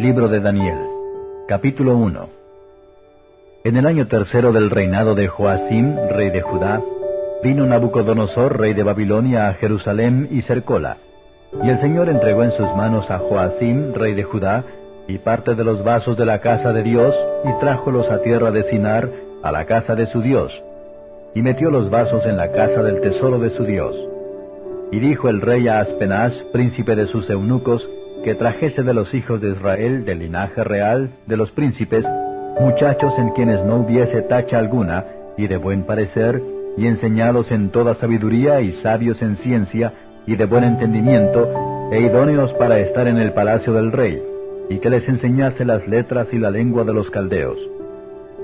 Libro de Daniel Capítulo 1 En el año tercero del reinado de Joacim, rey de Judá, vino Nabucodonosor, rey de Babilonia, a Jerusalén y cercóla. Y el Señor entregó en sus manos a Joacim, rey de Judá, y parte de los vasos de la casa de Dios, y trájolos a tierra de Sinar, a la casa de su Dios, y metió los vasos en la casa del tesoro de su Dios. Y dijo el rey a Aspenaz, príncipe de sus eunucos, que trajese de los hijos de Israel, del linaje real, de los príncipes, muchachos en quienes no hubiese tacha alguna, y de buen parecer, y enseñados en toda sabiduría, y sabios en ciencia, y de buen entendimiento, e idóneos para estar en el palacio del rey, y que les enseñase las letras y la lengua de los caldeos.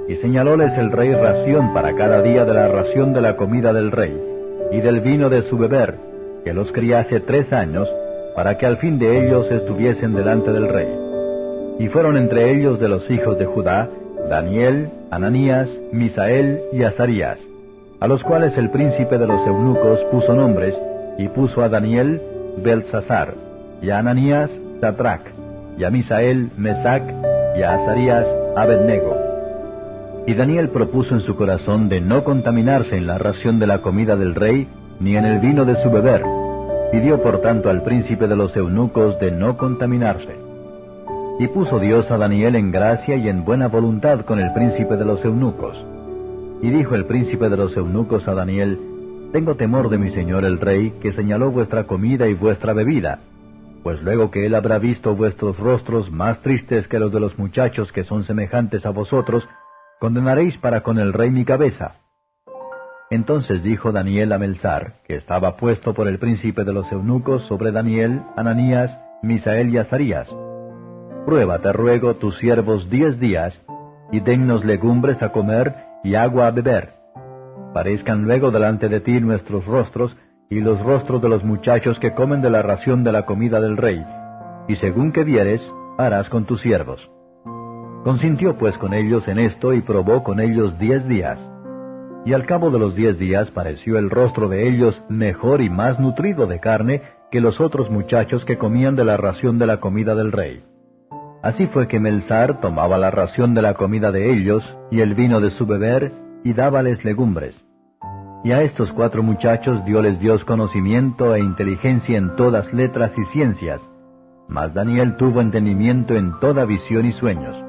Y señalóles el rey ración para cada día de la ración de la comida del rey, y del vino de su beber, que los criase tres años, para que al fin de ellos estuviesen delante del rey. Y fueron entre ellos de los hijos de Judá, Daniel, Ananías, Misael y Azarías, a los cuales el príncipe de los eunucos puso nombres, y puso a Daniel Belsasar, y a Ananías Satrac, y a Misael Mesac, y a Azarías Abednego. Y Daniel propuso en su corazón de no contaminarse en la ración de la comida del rey, ni en el vino de su beber. Pidió por tanto al príncipe de los eunucos de no contaminarse. Y puso Dios a Daniel en gracia y en buena voluntad con el príncipe de los eunucos. Y dijo el príncipe de los eunucos a Daniel, Tengo temor de mi señor el rey, que señaló vuestra comida y vuestra bebida, pues luego que él habrá visto vuestros rostros más tristes que los de los muchachos que son semejantes a vosotros, condenaréis para con el rey mi cabeza. Entonces dijo Daniel a Melzar, que estaba puesto por el príncipe de los eunucos sobre Daniel, Ananías, Misael y Azarías, Prueba, te ruego, tus siervos diez días, y dennos legumbres a comer y agua a beber. Parezcan luego delante de ti nuestros rostros, y los rostros de los muchachos que comen de la ración de la comida del rey, y según que vieres, harás con tus siervos. Consintió pues con ellos en esto y probó con ellos diez días. Y al cabo de los diez días pareció el rostro de ellos mejor y más nutrido de carne que los otros muchachos que comían de la ración de la comida del rey. Así fue que Melzar tomaba la ración de la comida de ellos y el vino de su beber y dábales legumbres. Y a estos cuatro muchachos dióles Dios conocimiento e inteligencia en todas letras y ciencias, mas Daniel tuvo entendimiento en toda visión y sueños.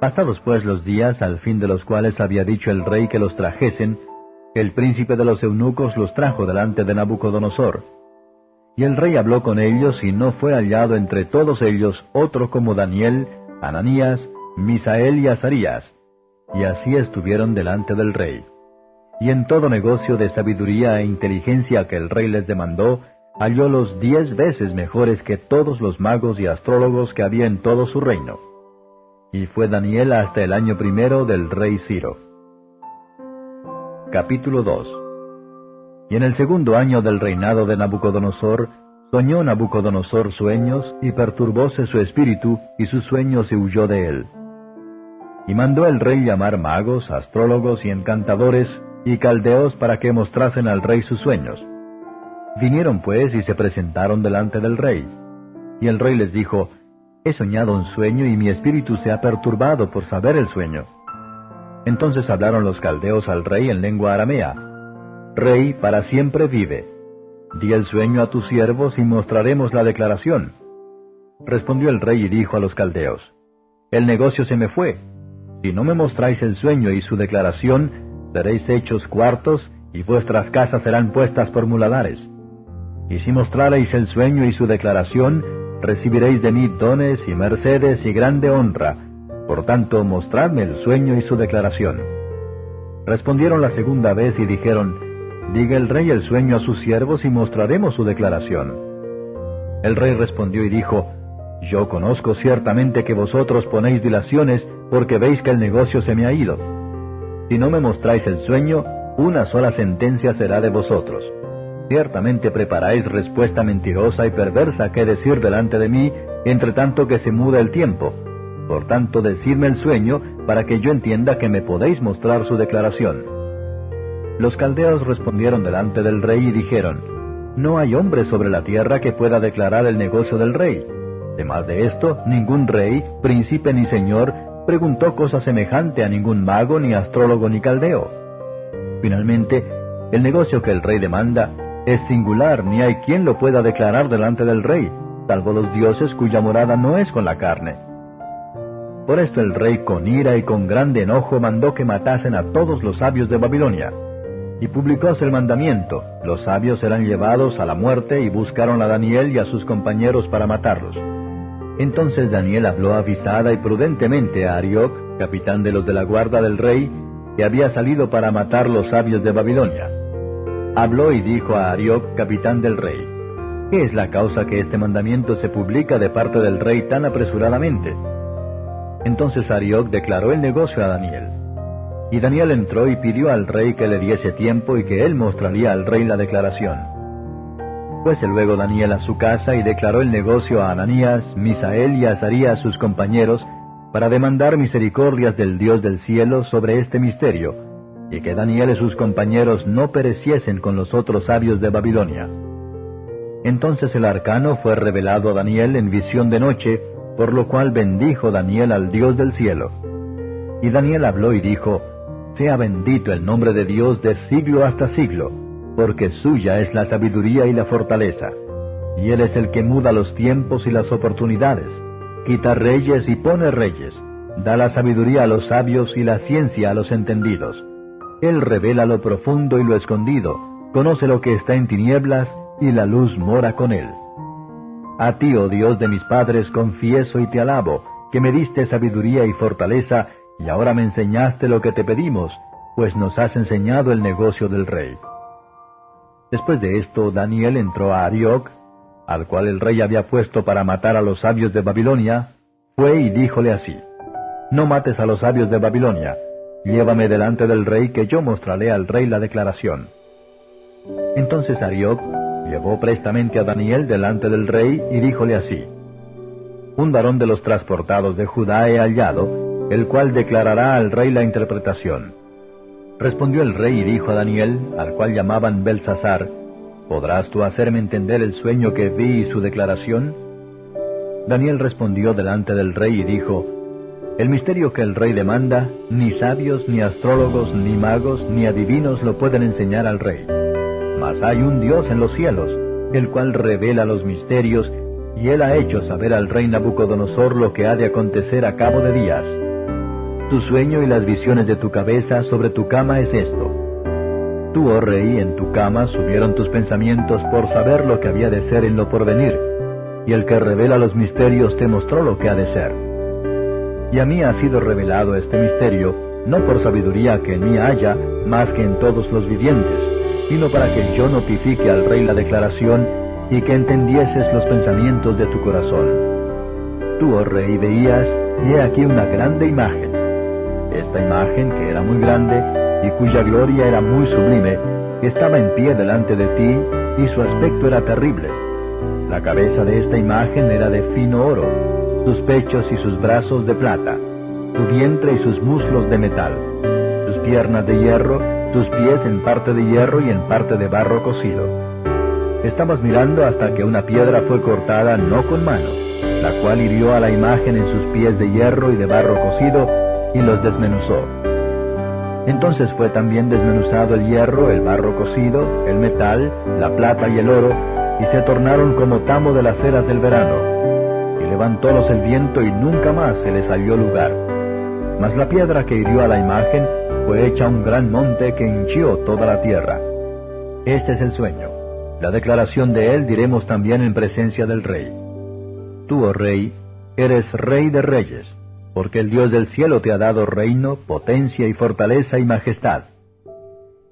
Pasados pues los días, al fin de los cuales había dicho el rey que los trajesen, el príncipe de los eunucos los trajo delante de Nabucodonosor. Y el rey habló con ellos y no fue hallado entre todos ellos otro como Daniel, Ananías, Misael y Azarías. Y así estuvieron delante del rey. Y en todo negocio de sabiduría e inteligencia que el rey les demandó, hallólos diez veces mejores que todos los magos y astrólogos que había en todo su reino y fue Daniel hasta el año primero del rey Ciro. Capítulo 2 Y en el segundo año del reinado de Nabucodonosor, soñó Nabucodonosor sueños, y perturbóse su espíritu, y sus sueños se huyó de él. Y mandó el rey llamar magos, astrólogos y encantadores, y caldeos para que mostrasen al rey sus sueños. Vinieron pues y se presentaron delante del rey. Y el rey les dijo, He soñado un sueño y mi espíritu se ha perturbado por saber el sueño. Entonces hablaron los caldeos al rey en lengua aramea. Rey, para siempre vive. Di el sueño a tus siervos y mostraremos la declaración. Respondió el rey y dijo a los caldeos, El negocio se me fue. Si no me mostráis el sueño y su declaración, seréis hechos cuartos y vuestras casas serán puestas por muladares. Y si mostrareis el sueño y su declaración, recibiréis de mí dones y mercedes y grande honra. Por tanto, mostradme el sueño y su declaración. Respondieron la segunda vez y dijeron, Diga el rey el sueño a sus siervos y mostraremos su declaración. El rey respondió y dijo, Yo conozco ciertamente que vosotros ponéis dilaciones porque veis que el negocio se me ha ido. Si no me mostráis el sueño, una sola sentencia será de vosotros. Ciertamente preparáis respuesta mentirosa y perversa que decir delante de mí, entre tanto que se muda el tiempo. Por tanto, decidme el sueño, para que yo entienda que me podéis mostrar su declaración. Los caldeos respondieron delante del rey y dijeron, No hay hombre sobre la tierra que pueda declarar el negocio del rey. Además de esto, ningún rey, príncipe ni señor preguntó cosa semejante a ningún mago, ni astrólogo, ni caldeo. Finalmente, el negocio que el rey demanda es singular, ni hay quien lo pueda declarar delante del rey, salvo los dioses cuya morada no es con la carne. Por esto el rey con ira y con grande enojo mandó que matasen a todos los sabios de Babilonia. Y publicóse el mandamiento, los sabios serán llevados a la muerte y buscaron a Daniel y a sus compañeros para matarlos. Entonces Daniel habló avisada y prudentemente a Arioc, capitán de los de la guarda del rey, que había salido para matar los sabios de Babilonia. Habló y dijo a Arioc, capitán del rey, ¿qué es la causa que este mandamiento se publica de parte del rey tan apresuradamente? Entonces Arioc declaró el negocio a Daniel. Y Daniel entró y pidió al rey que le diese tiempo y que él mostraría al rey la declaración. Fuese luego Daniel a su casa y declaró el negocio a Ananías, Misael y Azarías sus compañeros, para demandar misericordias del Dios del cielo sobre este misterio, y que Daniel y sus compañeros no pereciesen con los otros sabios de Babilonia. Entonces el arcano fue revelado a Daniel en visión de noche, por lo cual bendijo Daniel al Dios del cielo. Y Daniel habló y dijo, Sea bendito el nombre de Dios de siglo hasta siglo porque suya es la sabiduría y la fortaleza. Y Él es el que muda los tiempos y las oportunidades, quita reyes y pone reyes, da la sabiduría a los sabios y la ciencia a los entendidos. Él revela lo profundo y lo escondido, conoce lo que está en tinieblas, y la luz mora con Él. A ti, oh Dios de mis padres, confieso y te alabo, que me diste sabiduría y fortaleza, y ahora me enseñaste lo que te pedimos, pues nos has enseñado el negocio del rey. Después de esto, Daniel entró a Arioc, al cual el rey había puesto para matar a los sabios de Babilonia, fue y díjole así, No mates a los sabios de Babilonia, llévame delante del rey que yo mostraré al rey la declaración. Entonces Arioc llevó prestamente a Daniel delante del rey y díjole así, Un varón de los transportados de Judá he hallado, el cual declarará al rey la interpretación. Respondió el rey y dijo a Daniel, al cual llamaban Belsasar, ¿podrás tú hacerme entender el sueño que vi y su declaración? Daniel respondió delante del rey y dijo, El misterio que el rey demanda, ni sabios, ni astrólogos, ni magos, ni adivinos lo pueden enseñar al rey. Mas hay un Dios en los cielos, el cual revela los misterios, y él ha hecho saber al rey Nabucodonosor lo que ha de acontecer a cabo de días. Tu sueño y las visiones de tu cabeza sobre tu cama es esto. Tú, oh rey, en tu cama subieron tus pensamientos por saber lo que había de ser en lo porvenir, y el que revela los misterios te mostró lo que ha de ser. Y a mí ha sido revelado este misterio, no por sabiduría que en mí haya, más que en todos los vivientes, sino para que yo notifique al rey la declaración y que entendieses los pensamientos de tu corazón. Tú, oh rey, veías, y he aquí una grande imagen esta imagen, que era muy grande y cuya gloria era muy sublime, estaba en pie delante de ti y su aspecto era terrible. La cabeza de esta imagen era de fino oro, sus pechos y sus brazos de plata, su vientre y sus muslos de metal, sus piernas de hierro, sus pies en parte de hierro y en parte de barro cocido. Estabas mirando hasta que una piedra fue cortada no con mano, la cual hirió a la imagen en sus pies de hierro y de barro cocido y los desmenuzó. Entonces fue también desmenuzado el hierro, el barro cocido, el metal, la plata y el oro, y se tornaron como tamo de las eras del verano. Levantólos el viento y nunca más se les salió lugar. Mas la piedra que hirió a la imagen fue hecha un gran monte que hinchió toda la tierra. Este es el sueño. La declaración de él diremos también en presencia del rey. Tú, oh rey, eres rey de reyes porque el Dios del cielo te ha dado reino, potencia y fortaleza y majestad.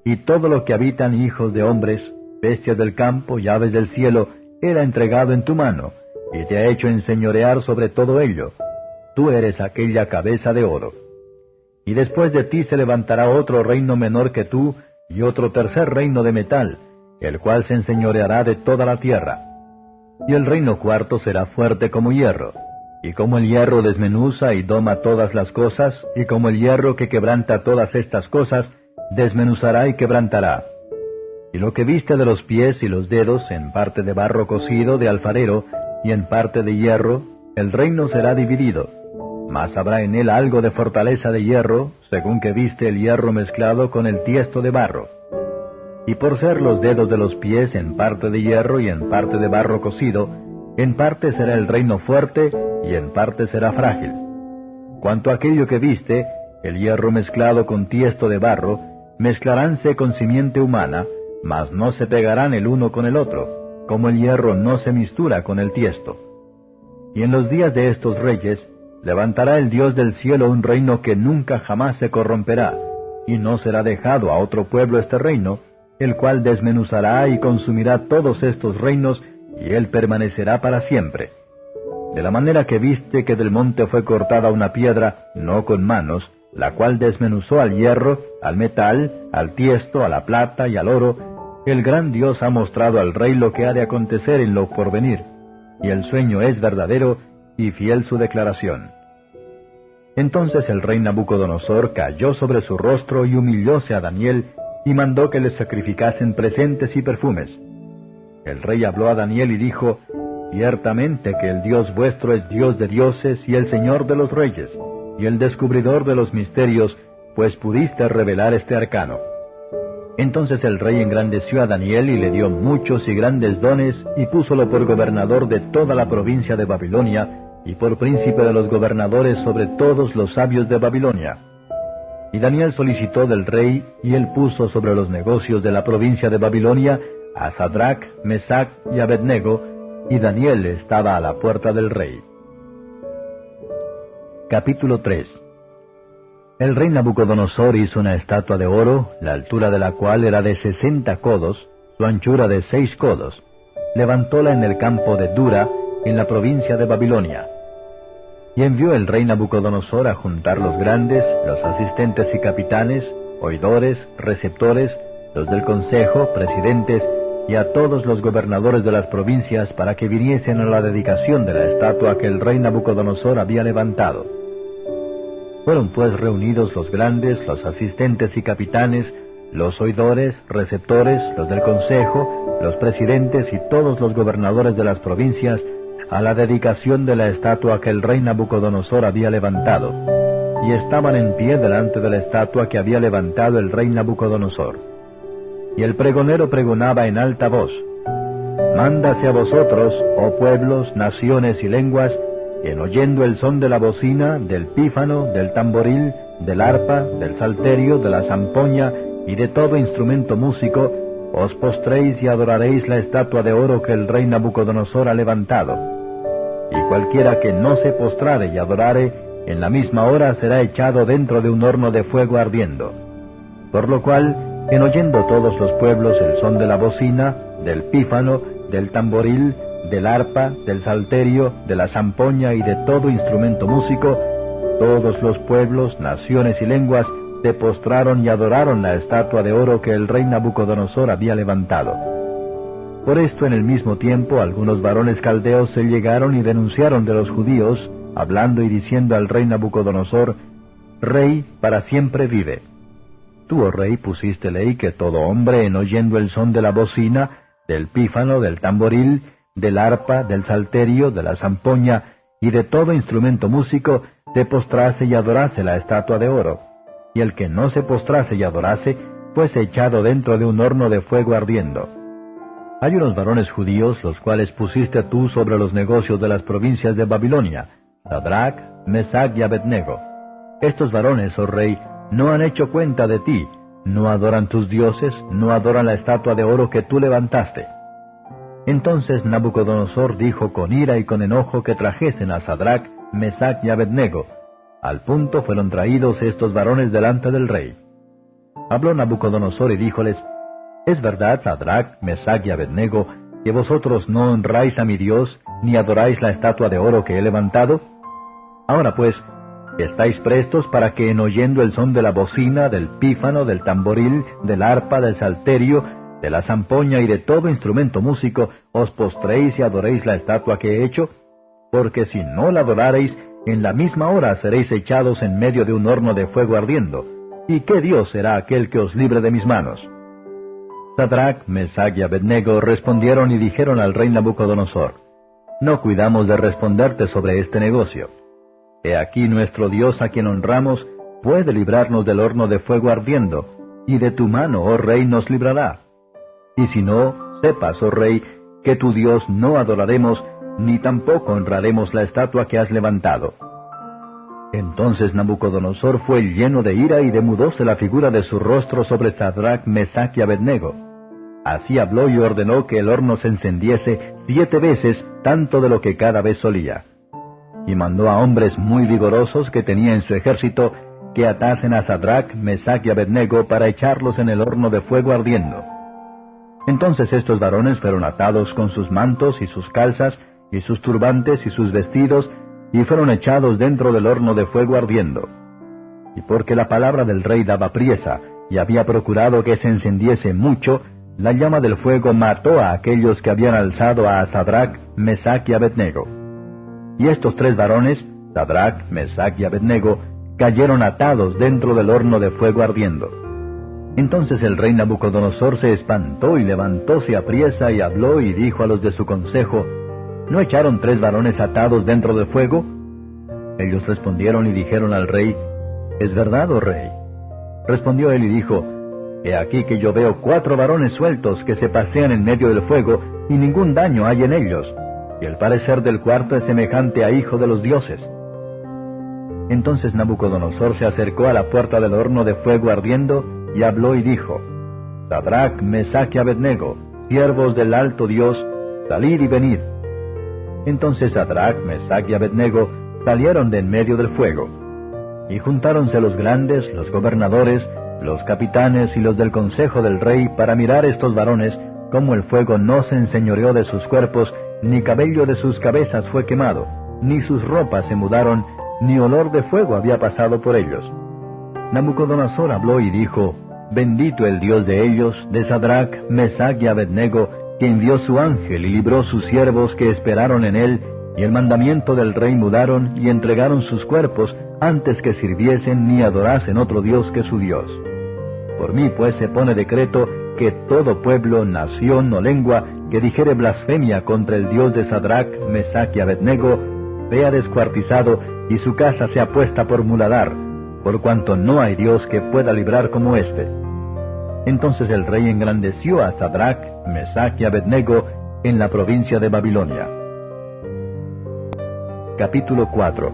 Y todo lo que habitan hijos de hombres, bestias del campo y aves del cielo, era entregado en tu mano, y te ha hecho enseñorear sobre todo ello. Tú eres aquella cabeza de oro. Y después de ti se levantará otro reino menor que tú, y otro tercer reino de metal, el cual se enseñoreará de toda la tierra. Y el reino cuarto será fuerte como hierro y como el hierro desmenuza y doma todas las cosas, y como el hierro que quebranta todas estas cosas, desmenuzará y quebrantará. Y lo que viste de los pies y los dedos, en parte de barro cocido de alfarero, y en parte de hierro, el reino será dividido, mas habrá en él algo de fortaleza de hierro, según que viste el hierro mezclado con el tiesto de barro. Y por ser los dedos de los pies en parte de hierro y en parte de barro cocido, en parte será el reino fuerte y en parte será frágil. Cuanto aquello que viste, el hierro mezclado con tiesto de barro, mezclaránse con simiente humana, mas no se pegarán el uno con el otro, como el hierro no se mistura con el tiesto. Y en los días de estos reyes, levantará el Dios del cielo un reino que nunca jamás se corromperá, y no será dejado a otro pueblo este reino, el cual desmenuzará y consumirá todos estos reinos, y él permanecerá para siempre. De la manera que viste que del monte fue cortada una piedra, no con manos, la cual desmenuzó al hierro, al metal, al tiesto, a la plata y al oro, el gran Dios ha mostrado al rey lo que ha de acontecer en lo porvenir, y el sueño es verdadero y fiel su declaración. Entonces el rey Nabucodonosor cayó sobre su rostro y humillóse a Daniel, y mandó que le sacrificasen presentes y perfumes. El rey habló a Daniel y dijo, Ciertamente que el Dios vuestro es Dios de dioses y el Señor de los reyes, y el descubridor de los misterios, pues pudiste revelar este arcano. Entonces el rey engrandeció a Daniel y le dio muchos y grandes dones, y púsolo por gobernador de toda la provincia de Babilonia, y por príncipe de los gobernadores sobre todos los sabios de Babilonia. Y Daniel solicitó del rey, y él puso sobre los negocios de la provincia de Babilonia a Sadrach, Mesach y Abednego, y Daniel estaba a la puerta del rey. Capítulo 3 El rey Nabucodonosor hizo una estatua de oro, la altura de la cual era de sesenta codos, su anchura de seis codos. Levantóla en el campo de Dura, en la provincia de Babilonia. Y envió el rey Nabucodonosor a juntar los grandes, los asistentes y capitanes, oidores, receptores, los del consejo, presidentes, y a todos los gobernadores de las provincias para que viniesen a la dedicación de la estatua que el rey Nabucodonosor había levantado. Fueron pues reunidos los grandes, los asistentes y capitanes, los oidores, receptores, los del consejo, los presidentes y todos los gobernadores de las provincias a la dedicación de la estatua que el rey Nabucodonosor había levantado, y estaban en pie delante de la estatua que había levantado el rey Nabucodonosor. Y el pregonero pregonaba en alta voz, Mándase a vosotros, oh pueblos, naciones y lenguas, en oyendo el son de la bocina, del pífano, del tamboril, del arpa, del salterio, de la zampoña y de todo instrumento músico, os postréis y adoraréis la estatua de oro que el rey Nabucodonosor ha levantado. Y cualquiera que no se postrare y adorare, en la misma hora será echado dentro de un horno de fuego ardiendo. Por lo cual, en oyendo todos los pueblos el son de la bocina, del pífano, del tamboril, del arpa, del salterio, de la zampoña y de todo instrumento músico, todos los pueblos, naciones y lenguas se postraron y adoraron la estatua de oro que el rey Nabucodonosor había levantado. Por esto en el mismo tiempo algunos varones caldeos se llegaron y denunciaron de los judíos, hablando y diciendo al rey Nabucodonosor, Rey para siempre vive. Tú, oh rey, pusiste ley que todo hombre, en oyendo el son de la bocina, del pífano, del tamboril, del arpa, del salterio, de la zampoña y de todo instrumento músico, te postrase y adorase la estatua de oro. Y el que no se postrase y adorase, fuese echado dentro de un horno de fuego ardiendo. Hay unos varones judíos, los cuales pusiste tú sobre los negocios de las provincias de Babilonia, Sadrach, Mesach y Abednego. Estos varones, oh rey, no han hecho cuenta de ti, no adoran tus dioses, no adoran la estatua de oro que tú levantaste. Entonces Nabucodonosor dijo con ira y con enojo que trajesen a Sadrach, Mesach y Abednego. Al punto fueron traídos estos varones delante del rey. Habló Nabucodonosor y díjoles, ¿Es verdad, Sadrach, Mesach y Abednego, que vosotros no honráis a mi Dios, ni adoráis la estatua de oro que he levantado? Ahora pues, Estáis prestos para que en oyendo el son de la bocina, del pífano, del tamboril, del arpa, del salterio, de la zampoña y de todo instrumento músico, os postréis y adoréis la estatua que he hecho? Porque si no la adorareis, en la misma hora seréis echados en medio de un horno de fuego ardiendo. ¿Y qué Dios será aquel que os libre de mis manos? Sadrach, Mesach y Abednego respondieron y dijeron al rey Nabucodonosor, no cuidamos de responderte sobre este negocio. He aquí nuestro Dios a quien honramos puede librarnos del horno de fuego ardiendo, y de tu mano, oh rey, nos librará. Y si no, sepas, oh rey, que tu Dios no adoraremos, ni tampoco honraremos la estatua que has levantado. Entonces Nabucodonosor fue lleno de ira y demudóse la figura de su rostro sobre Sadrach, Mesach y Abednego. Así habló y ordenó que el horno se encendiese siete veces tanto de lo que cada vez solía. Y mandó a hombres muy vigorosos que tenía en su ejército que atasen a Sadrach, Mesach y Abednego para echarlos en el horno de fuego ardiendo. Entonces estos varones fueron atados con sus mantos y sus calzas, y sus turbantes y sus vestidos, y fueron echados dentro del horno de fuego ardiendo. Y porque la palabra del rey daba priesa, y había procurado que se encendiese mucho, la llama del fuego mató a aquellos que habían alzado a Sadrach, Mesach y Abednego. Y estos tres varones, Sadrach, Mesach y Abednego, cayeron atados dentro del horno de fuego ardiendo. Entonces el rey Nabucodonosor se espantó y levantóse a priesa y habló y dijo a los de su consejo, ¿No echaron tres varones atados dentro del fuego? Ellos respondieron y dijeron al rey, ¿Es verdad, oh rey? Respondió él y dijo, He aquí que yo veo cuatro varones sueltos que se pasean en medio del fuego, y ningún daño hay en ellos, y el parecer del cuarto es semejante a hijo de los dioses. Entonces Nabucodonosor se acercó a la puerta del horno de fuego ardiendo, y habló y dijo, Sadrach, Mesach y Abednego, siervos del alto Dios, salid y venid. Entonces Sadrach, Mesach y Abednego salieron de en medio del fuego. Y juntáronse los grandes, los gobernadores, los capitanes y los del consejo del rey para mirar estos varones, cómo el fuego no se enseñoreó de sus cuerpos, ni cabello de sus cabezas fue quemado, ni sus ropas se mudaron, ni olor de fuego había pasado por ellos. Nabucodonosor habló y dijo, Bendito el Dios de ellos, de Sadrach, Mesach y Abednego, que envió su ángel y libró sus siervos que esperaron en él, y el mandamiento del rey mudaron y entregaron sus cuerpos antes que sirviesen ni adorasen otro Dios que su Dios. Por mí pues se pone decreto que todo pueblo, nación o lengua que dijere blasfemia contra el Dios de Sadrach, Mesach y Abednego, vea descuartizado y su casa sea puesta por muladar, por cuanto no hay Dios que pueda librar como éste. Entonces el rey engrandeció a Sadrach, Mesach y Abednego en la provincia de Babilonia. Capítulo 4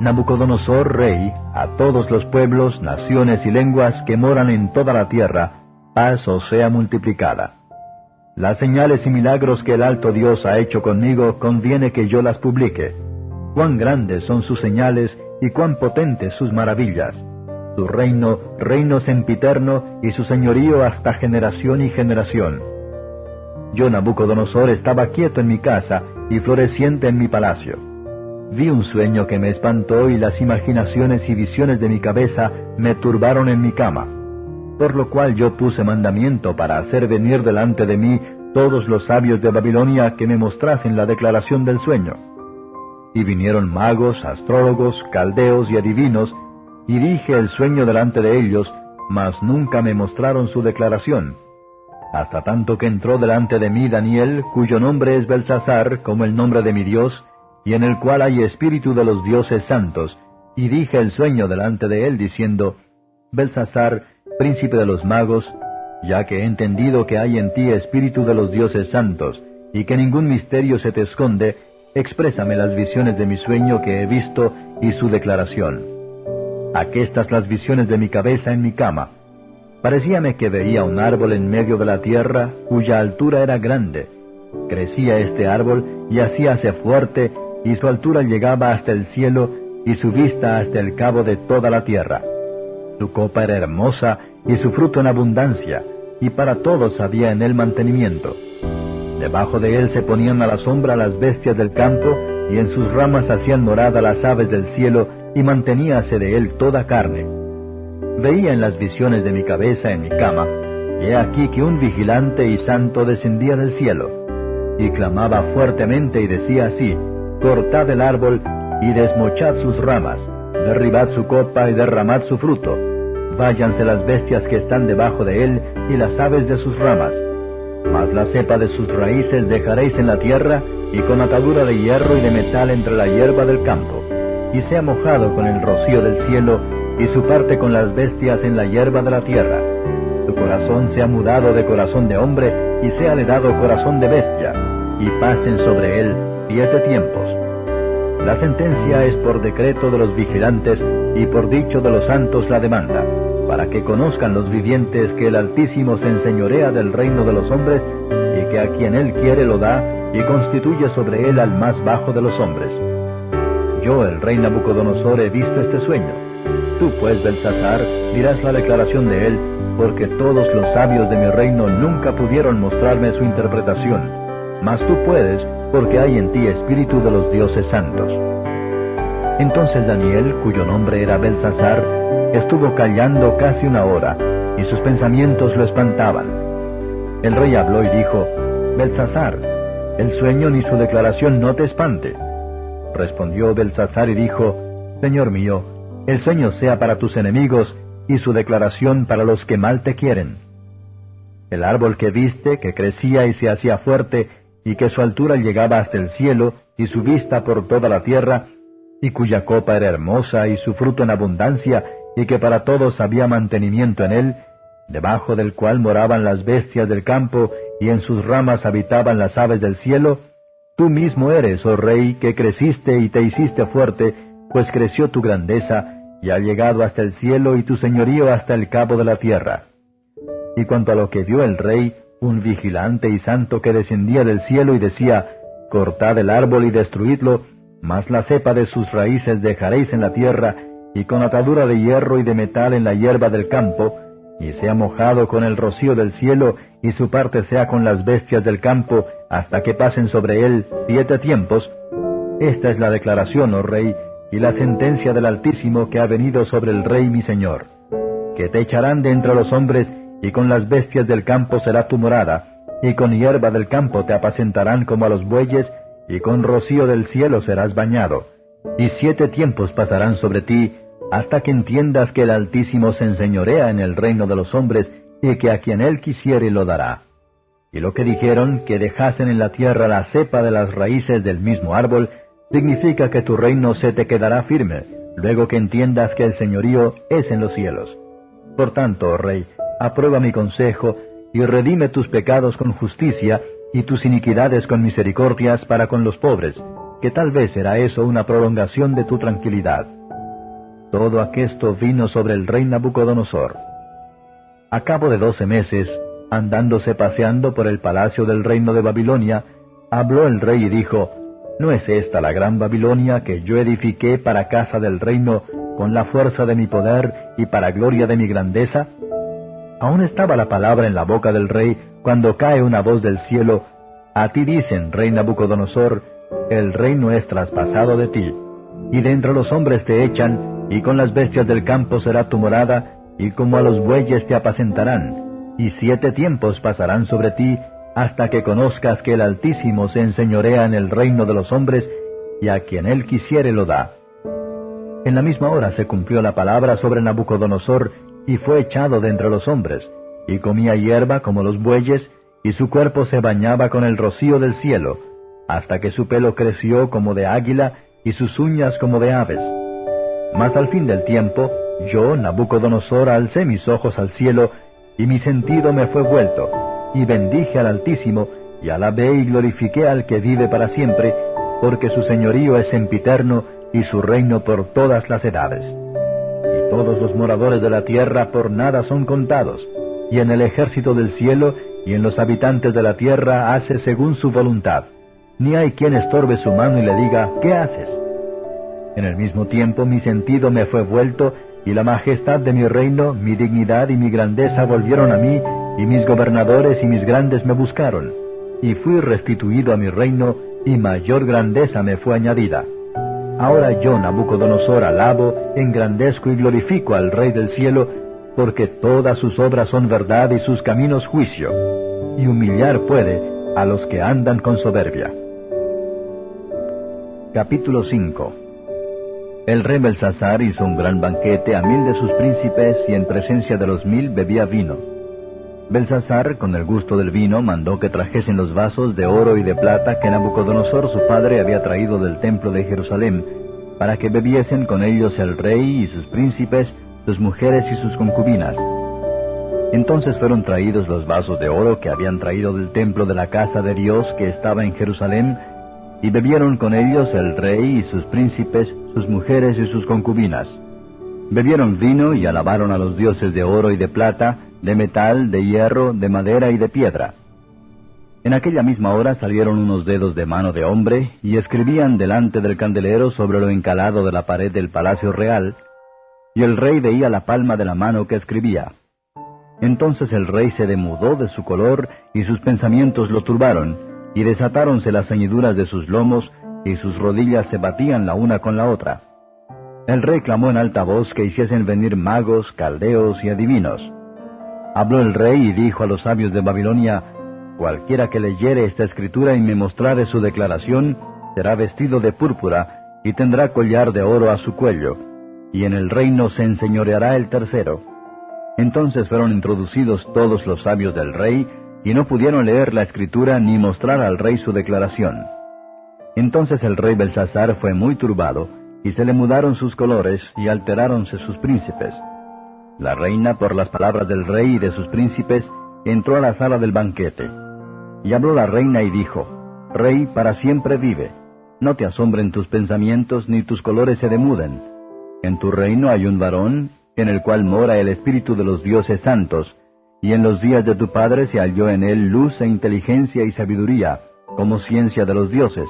Nabucodonosor, rey, a todos los pueblos, naciones y lenguas que moran en toda la tierra, paz os sea multiplicada. Las señales y milagros que el alto Dios ha hecho conmigo conviene que yo las publique. Cuán grandes son sus señales y cuán potentes sus maravillas. Reino, reino sempiterno, y su señorío hasta generación y generación. Yo, Nabucodonosor, estaba quieto en mi casa y floreciente en mi palacio. Vi un sueño que me espantó y las imaginaciones y visiones de mi cabeza me turbaron en mi cama. Por lo cual yo puse mandamiento para hacer venir delante de mí todos los sabios de Babilonia que me mostrasen la declaración del sueño y vinieron magos, astrólogos, caldeos y adivinos, y dije el sueño delante de ellos, mas nunca me mostraron su declaración. Hasta tanto que entró delante de mí Daniel, cuyo nombre es Belsasar, como el nombre de mi Dios, y en el cual hay espíritu de los dioses santos, y dije el sueño delante de él, diciendo, Belsasar, príncipe de los magos, ya que he entendido que hay en ti espíritu de los dioses santos, y que ningún misterio se te esconde, Exprésame las visiones de mi sueño que he visto y su declaración. Aquestas las visiones de mi cabeza en mi cama. Parecíame que veía un árbol en medio de la tierra cuya altura era grande. Crecía este árbol y hacíase fuerte y su altura llegaba hasta el cielo y su vista hasta el cabo de toda la tierra. Su copa era hermosa y su fruto en abundancia, y para todos había en él mantenimiento. Debajo de él se ponían a la sombra las bestias del campo, y en sus ramas hacían morada las aves del cielo, y manteníase de él toda carne. Veía en las visiones de mi cabeza en mi cama, y he aquí que un vigilante y santo descendía del cielo, y clamaba fuertemente y decía así, Cortad el árbol y desmochad sus ramas, derribad su copa y derramad su fruto, váyanse las bestias que están debajo de él y las aves de sus ramas, Mas la cepa de sus raíces dejaréis en la tierra, y con atadura de hierro y de metal entre la hierba del campo, y sea mojado con el rocío del cielo, y su parte con las bestias en la hierba de la tierra. Su corazón sea mudado de corazón de hombre, y sea le dado corazón de bestia, y pasen sobre él siete tiempos. La sentencia es por decreto de los vigilantes y por dicho de los santos la demanda para que conozcan los vivientes que el Altísimo se enseñorea del reino de los hombres, y que a quien él quiere lo da, y constituye sobre él al más bajo de los hombres. Yo, el rey Nabucodonosor, he visto este sueño. Tú, pues, Belsasar, dirás la declaración de él, porque todos los sabios de mi reino nunca pudieron mostrarme su interpretación. Mas tú puedes, porque hay en ti espíritu de los dioses santos. Entonces Daniel, cuyo nombre era Belsasar, estuvo callando casi una hora, y sus pensamientos lo espantaban. El rey habló y dijo, Belsasar, el sueño ni su declaración no te espante. Respondió Belsasar y dijo, Señor mío, el sueño sea para tus enemigos y su declaración para los que mal te quieren. El árbol que viste, que crecía y se hacía fuerte, y que su altura llegaba hasta el cielo, y su vista por toda la tierra, y cuya copa era hermosa y su fruto en abundancia, y que para todos había mantenimiento en él, debajo del cual moraban las bestias del campo, y en sus ramas habitaban las aves del cielo, tú mismo eres, oh rey, que creciste y te hiciste fuerte, pues creció tu grandeza, y ha llegado hasta el cielo y tu señorío hasta el cabo de la tierra. Y cuanto a lo que vio el rey, un vigilante y santo que descendía del cielo y decía, Cortad el árbol y destruidlo, mas la cepa de sus raíces dejaréis en la tierra, y con atadura de hierro y de metal en la hierba del campo, y sea mojado con el rocío del cielo, y su parte sea con las bestias del campo, hasta que pasen sobre él siete tiempos. Esta es la declaración, oh rey, y la sentencia del Altísimo que ha venido sobre el rey mi señor, que te echarán de entre los hombres, y con las bestias del campo será tu morada, y con hierba del campo te apacentarán como a los bueyes, y con rocío del cielo serás bañado, y siete tiempos pasarán sobre ti, hasta que entiendas que el Altísimo se enseñorea en el reino de los hombres, y que a quien él quisiere lo dará. Y lo que dijeron, que dejasen en la tierra la cepa de las raíces del mismo árbol, significa que tu reino se te quedará firme, luego que entiendas que el señorío es en los cielos. Por tanto, oh rey, aprueba mi consejo, y redime tus pecados con justicia, y tus iniquidades con misericordias para con los pobres, que tal vez será eso una prolongación de tu tranquilidad. Todo aquesto vino sobre el rey Nabucodonosor. A cabo de doce meses, andándose paseando por el palacio del reino de Babilonia, habló el rey y dijo, ¿No es esta la gran Babilonia que yo edifiqué para casa del reino con la fuerza de mi poder y para gloria de mi grandeza? Aún estaba la palabra en la boca del rey cuando cae una voz del cielo, A ti dicen, rey Nabucodonosor, el reino es traspasado de ti, y de entre los hombres te echan, y con las bestias del campo será tu morada, y como a los bueyes te apacentarán, y siete tiempos pasarán sobre ti, hasta que conozcas que el Altísimo se enseñorea en el reino de los hombres, y a quien él quisiere lo da. En la misma hora se cumplió la palabra sobre Nabucodonosor, y fue echado de entre los hombres, y comía hierba como los bueyes, y su cuerpo se bañaba con el rocío del cielo, hasta que su pelo creció como de águila y sus uñas como de aves. Mas al fin del tiempo, yo, Nabucodonosor, alcé mis ojos al cielo, y mi sentido me fue vuelto, y bendije al Altísimo, y alabé y glorifiqué al que vive para siempre, porque su señorío es sempiterno y su reino por todas las edades. Y todos los moradores de la tierra por nada son contados, y en el ejército del cielo y en los habitantes de la tierra hace según su voluntad. Ni hay quien estorbe su mano y le diga, ¿qué haces? En el mismo tiempo mi sentido me fue vuelto, y la majestad de mi reino, mi dignidad y mi grandeza volvieron a mí, y mis gobernadores y mis grandes me buscaron. Y fui restituido a mi reino, y mayor grandeza me fue añadida. Ahora yo, Nabucodonosor, alabo, engrandezco y glorifico al Rey del cielo, porque todas sus obras son verdad y sus caminos juicio, y humillar puede a los que andan con soberbia. Capítulo 5 El rey Belsasar hizo un gran banquete a mil de sus príncipes y en presencia de los mil bebía vino. Belsasar, con el gusto del vino, mandó que trajesen los vasos de oro y de plata que Nabucodonosor su padre había traído del templo de Jerusalén, para que bebiesen con ellos el rey y sus príncipes, sus mujeres y sus concubinas. Entonces fueron traídos los vasos de oro que habían traído del templo de la casa de Dios que estaba en Jerusalén, y bebieron con ellos el rey y sus príncipes, sus mujeres y sus concubinas. Bebieron vino y alabaron a los dioses de oro y de plata, de metal, de hierro, de madera y de piedra. En aquella misma hora salieron unos dedos de mano de hombre y escribían delante del candelero sobre lo encalado de la pared del palacio real, y el rey veía la palma de la mano que escribía. Entonces el rey se demudó de su color y sus pensamientos lo turbaron, y desatáronse las ceñiduras de sus lomos y sus rodillas se batían la una con la otra. El rey clamó en alta voz que hiciesen venir magos, caldeos y adivinos. Habló el rey y dijo a los sabios de Babilonia, Cualquiera que leyere esta escritura y me mostrare su declaración, será vestido de púrpura y tendrá collar de oro a su cuello, y en el reino se enseñoreará el tercero. Entonces fueron introducidos todos los sabios del rey, y no pudieron leer la escritura ni mostrar al rey su declaración. Entonces el rey Belsasar fue muy turbado, y se le mudaron sus colores, y alteráronse sus príncipes. La reina, por las palabras del rey y de sus príncipes, entró a la sala del banquete. Y habló la reina y dijo, Rey, para siempre vive. No te asombren tus pensamientos ni tus colores se demuden. En tu reino hay un varón, en el cual mora el espíritu de los dioses santos, y en los días de tu padre se halló en él luz e inteligencia y sabiduría, como ciencia de los dioses,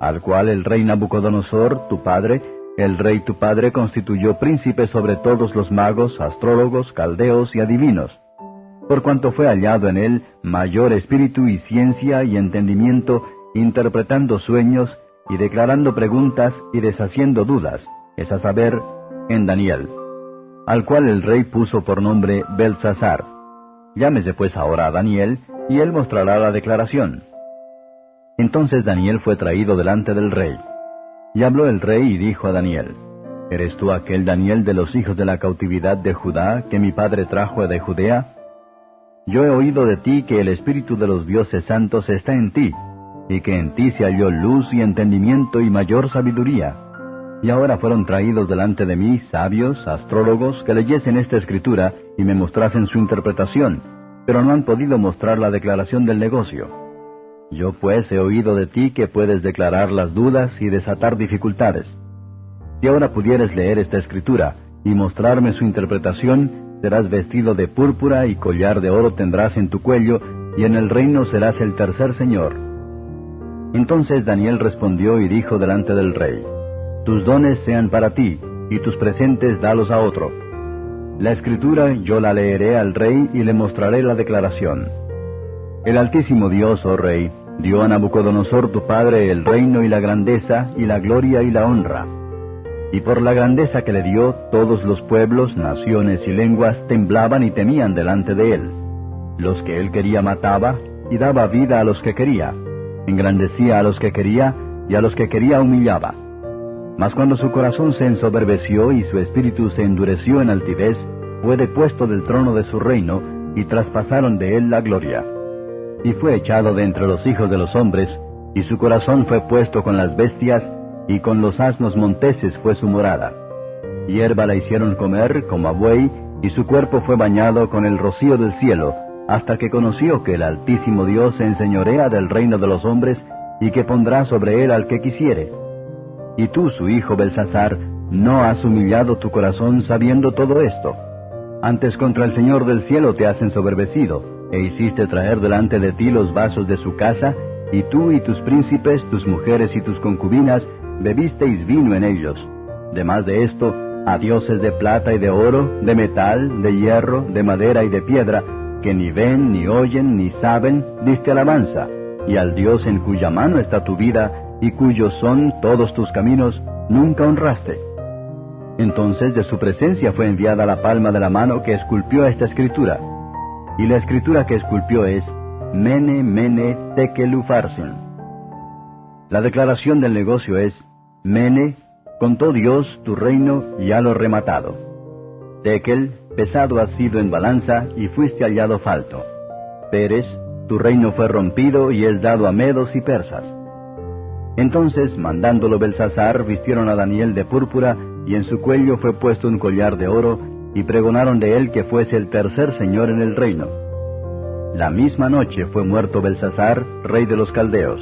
al cual el rey Nabucodonosor, tu padre, el rey tu padre constituyó príncipe sobre todos los magos, astrólogos, caldeos y adivinos, por cuanto fue hallado en él mayor espíritu y ciencia y entendimiento, interpretando sueños y declarando preguntas y deshaciendo dudas, es a saber, en Daniel, al cual el rey puso por nombre Belsasar. Llámese pues ahora a Daniel, y él mostrará la declaración. Entonces Daniel fue traído delante del rey. Y habló el rey y dijo a Daniel, ¿Eres tú aquel Daniel de los hijos de la cautividad de Judá que mi padre trajo de Judea? Yo he oído de ti que el Espíritu de los dioses santos está en ti, y que en ti se halló luz y entendimiento y mayor sabiduría. Y ahora fueron traídos delante de mí sabios, astrólogos, que leyesen esta escritura y me mostrasen su interpretación, pero no han podido mostrar la declaración del negocio. Yo pues he oído de ti que puedes declarar las dudas y desatar dificultades. Si ahora pudieres leer esta escritura y mostrarme su interpretación, serás vestido de púrpura y collar de oro tendrás en tu cuello, y en el reino serás el tercer señor. Entonces Daniel respondió y dijo delante del rey, Tus dones sean para ti, y tus presentes dalos a otro. La escritura yo la leeré al rey y le mostraré la declaración. El Altísimo Dios, oh Rey, dio a Nabucodonosor tu padre el reino y la grandeza y la gloria y la honra. Y por la grandeza que le dio, todos los pueblos, naciones y lenguas temblaban y temían delante de él. Los que él quería mataba, y daba vida a los que quería. Engrandecía a los que quería, y a los que quería humillaba. Mas cuando su corazón se ensoberbeció y su espíritu se endureció en altivez, fue depuesto del trono de su reino, y traspasaron de él la gloria y fue echado de entre los hijos de los hombres, y su corazón fue puesto con las bestias, y con los asnos monteses fue su morada. Hierba la hicieron comer como a buey, y su cuerpo fue bañado con el rocío del cielo, hasta que conoció que el Altísimo Dios se enseñorea del reino de los hombres, y que pondrá sobre él al que quisiere. Y tú, su hijo Belsasar, no has humillado tu corazón sabiendo todo esto. Antes contra el Señor del cielo te has ensoberbecido, e hiciste traer delante de ti los vasos de su casa, y tú y tus príncipes, tus mujeres y tus concubinas, bebisteis vino en ellos. Demás de esto, a dioses de plata y de oro, de metal, de hierro, de madera y de piedra, que ni ven, ni oyen, ni saben, diste alabanza, y al Dios en cuya mano está tu vida, y cuyos son todos tus caminos, nunca honraste. Entonces de su presencia fue enviada la palma de la mano que esculpió esta escritura, y la escritura que esculpió es Mene Mene Tekel Ufarsin. La declaración del negocio es Mene, contó Dios tu reino y ha lo rematado. Tekel, pesado has sido en balanza y fuiste hallado falto. Pérez, tu reino fue rompido y es dado a medos y persas. Entonces, mandándolo Belsasar, vistieron a Daniel de púrpura, y en su cuello fue puesto un collar de oro, y pregonaron de él que fuese el tercer señor en el reino. La misma noche fue muerto Belsasar, rey de los caldeos,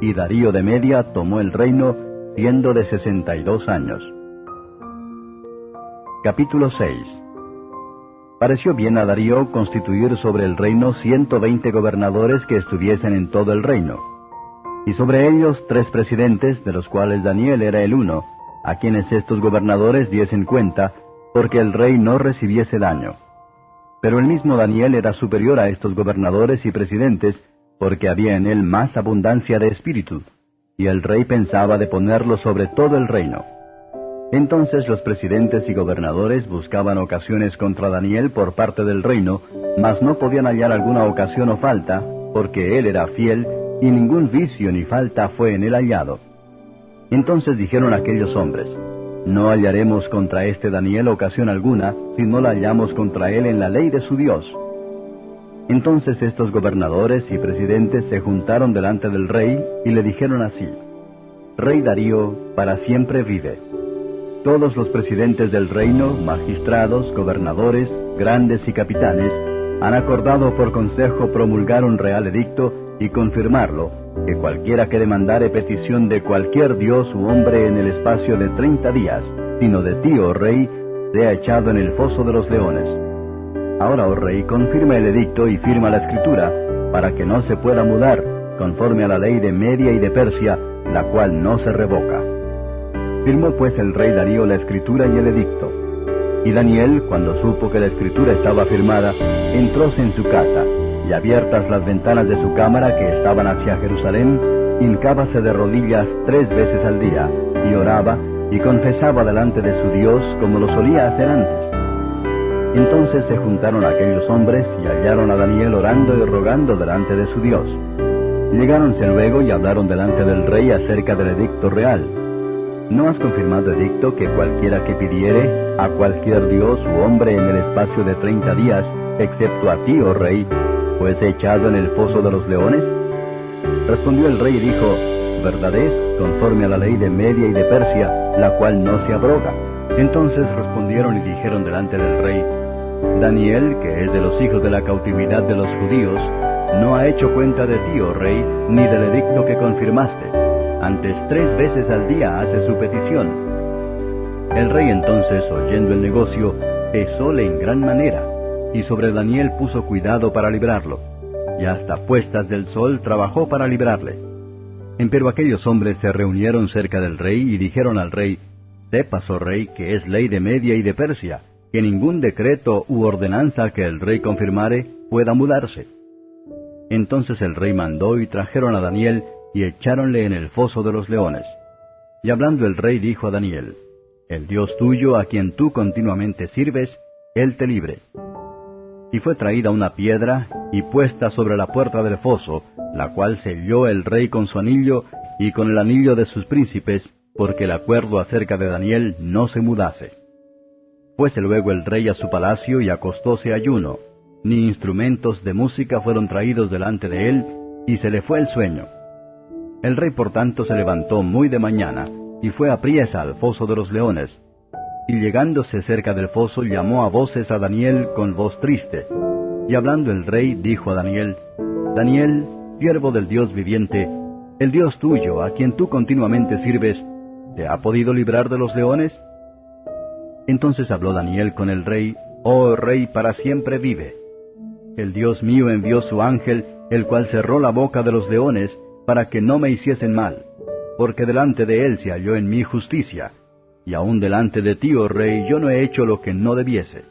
y Darío de Media tomó el reino, siendo de sesenta y dos años. Capítulo 6 Pareció bien a Darío constituir sobre el reino ciento veinte gobernadores que estuviesen en todo el reino, y sobre ellos tres presidentes, de los cuales Daniel era el uno, a quienes estos gobernadores diesen cuenta, porque el rey no recibiese daño. Pero el mismo Daniel era superior a estos gobernadores y presidentes, porque había en él más abundancia de espíritu, y el rey pensaba de ponerlo sobre todo el reino. Entonces los presidentes y gobernadores buscaban ocasiones contra Daniel por parte del reino, mas no podían hallar alguna ocasión o falta, porque él era fiel, y ningún vicio ni falta fue en él hallado. Entonces dijeron aquellos hombres, No hallaremos contra este Daniel ocasión alguna, si no la hallamos contra él en la ley de su Dios. Entonces estos gobernadores y presidentes se juntaron delante del rey y le dijeron así, Rey Darío, para siempre vive. Todos los presidentes del reino, magistrados, gobernadores, grandes y capitanes, han acordado por consejo promulgar un real edicto y confirmarlo, que cualquiera que demandare petición de cualquier dios u hombre en el espacio de treinta días, sino de ti, oh rey, sea echado en el foso de los leones. Ahora, oh rey, confirma el edicto y firma la escritura, para que no se pueda mudar, conforme a la ley de Media y de Persia, la cual no se revoca. Firmó pues el rey Darío la escritura y el edicto. Y Daniel, cuando supo que la escritura estaba firmada, entróse en su casa, y abiertas las ventanas de su cámara que estaban hacia Jerusalén, hincábase de rodillas tres veces al día, y oraba, y confesaba delante de su Dios como lo solía hacer antes. Entonces se juntaron aquellos hombres y hallaron a Daniel orando y rogando delante de su Dios. Llegáronse luego y hablaron delante del rey acerca del edicto real. ¿No has confirmado edicto que cualquiera que pidiere a cualquier dios u hombre en el espacio de treinta días, excepto a ti, oh rey, fuese echado en el foso de los leones? Respondió el rey y dijo, Verdad es, conforme a la ley de Media y de Persia, la cual no se abroga. Entonces respondieron y dijeron delante del rey, Daniel, que es de los hijos de la cautividad de los judíos, no ha hecho cuenta de ti, oh rey, ni del edicto que confirmaste. Antes tres veces al día hace su petición. El rey entonces, oyendo el negocio, pesóle en gran manera, y sobre Daniel puso cuidado para librarlo, y hasta puestas del sol trabajó para librarle. Empero aquellos hombres se reunieron cerca del rey y dijeron al rey, Sepas, oh rey, que es ley de Media y de Persia, que ningún decreto u ordenanza que el rey confirmare pueda mudarse. Entonces el rey mandó y trajeron a Daniel y echáronle en el foso de los leones. Y hablando el rey dijo a Daniel, El Dios tuyo a quien tú continuamente sirves, él te libre. Y fue traída una piedra y puesta sobre la puerta del foso, la cual selló el rey con su anillo y con el anillo de sus príncipes, porque el acuerdo acerca de Daniel no se mudase. Fuese luego el rey a su palacio y acostóse ayuno, ni instrumentos de música fueron traídos delante de él, y se le fue el sueño. El rey por tanto se levantó muy de mañana, y fue a priesa al foso de los leones, y llegándose cerca del foso llamó a voces a Daniel con voz triste. Y hablando el rey dijo a Daniel, Daniel, siervo del Dios viviente, el Dios tuyo, a quien tú continuamente sirves, ¿te ha podido librar de los leones? Entonces habló Daniel con el rey, Oh rey, para siempre vive. El Dios mío envió su ángel, el cual cerró la boca de los leones, para que no me hiciesen mal, porque delante de él se halló en mí justicia, y aun delante de ti, oh rey, yo no he hecho lo que no debiese.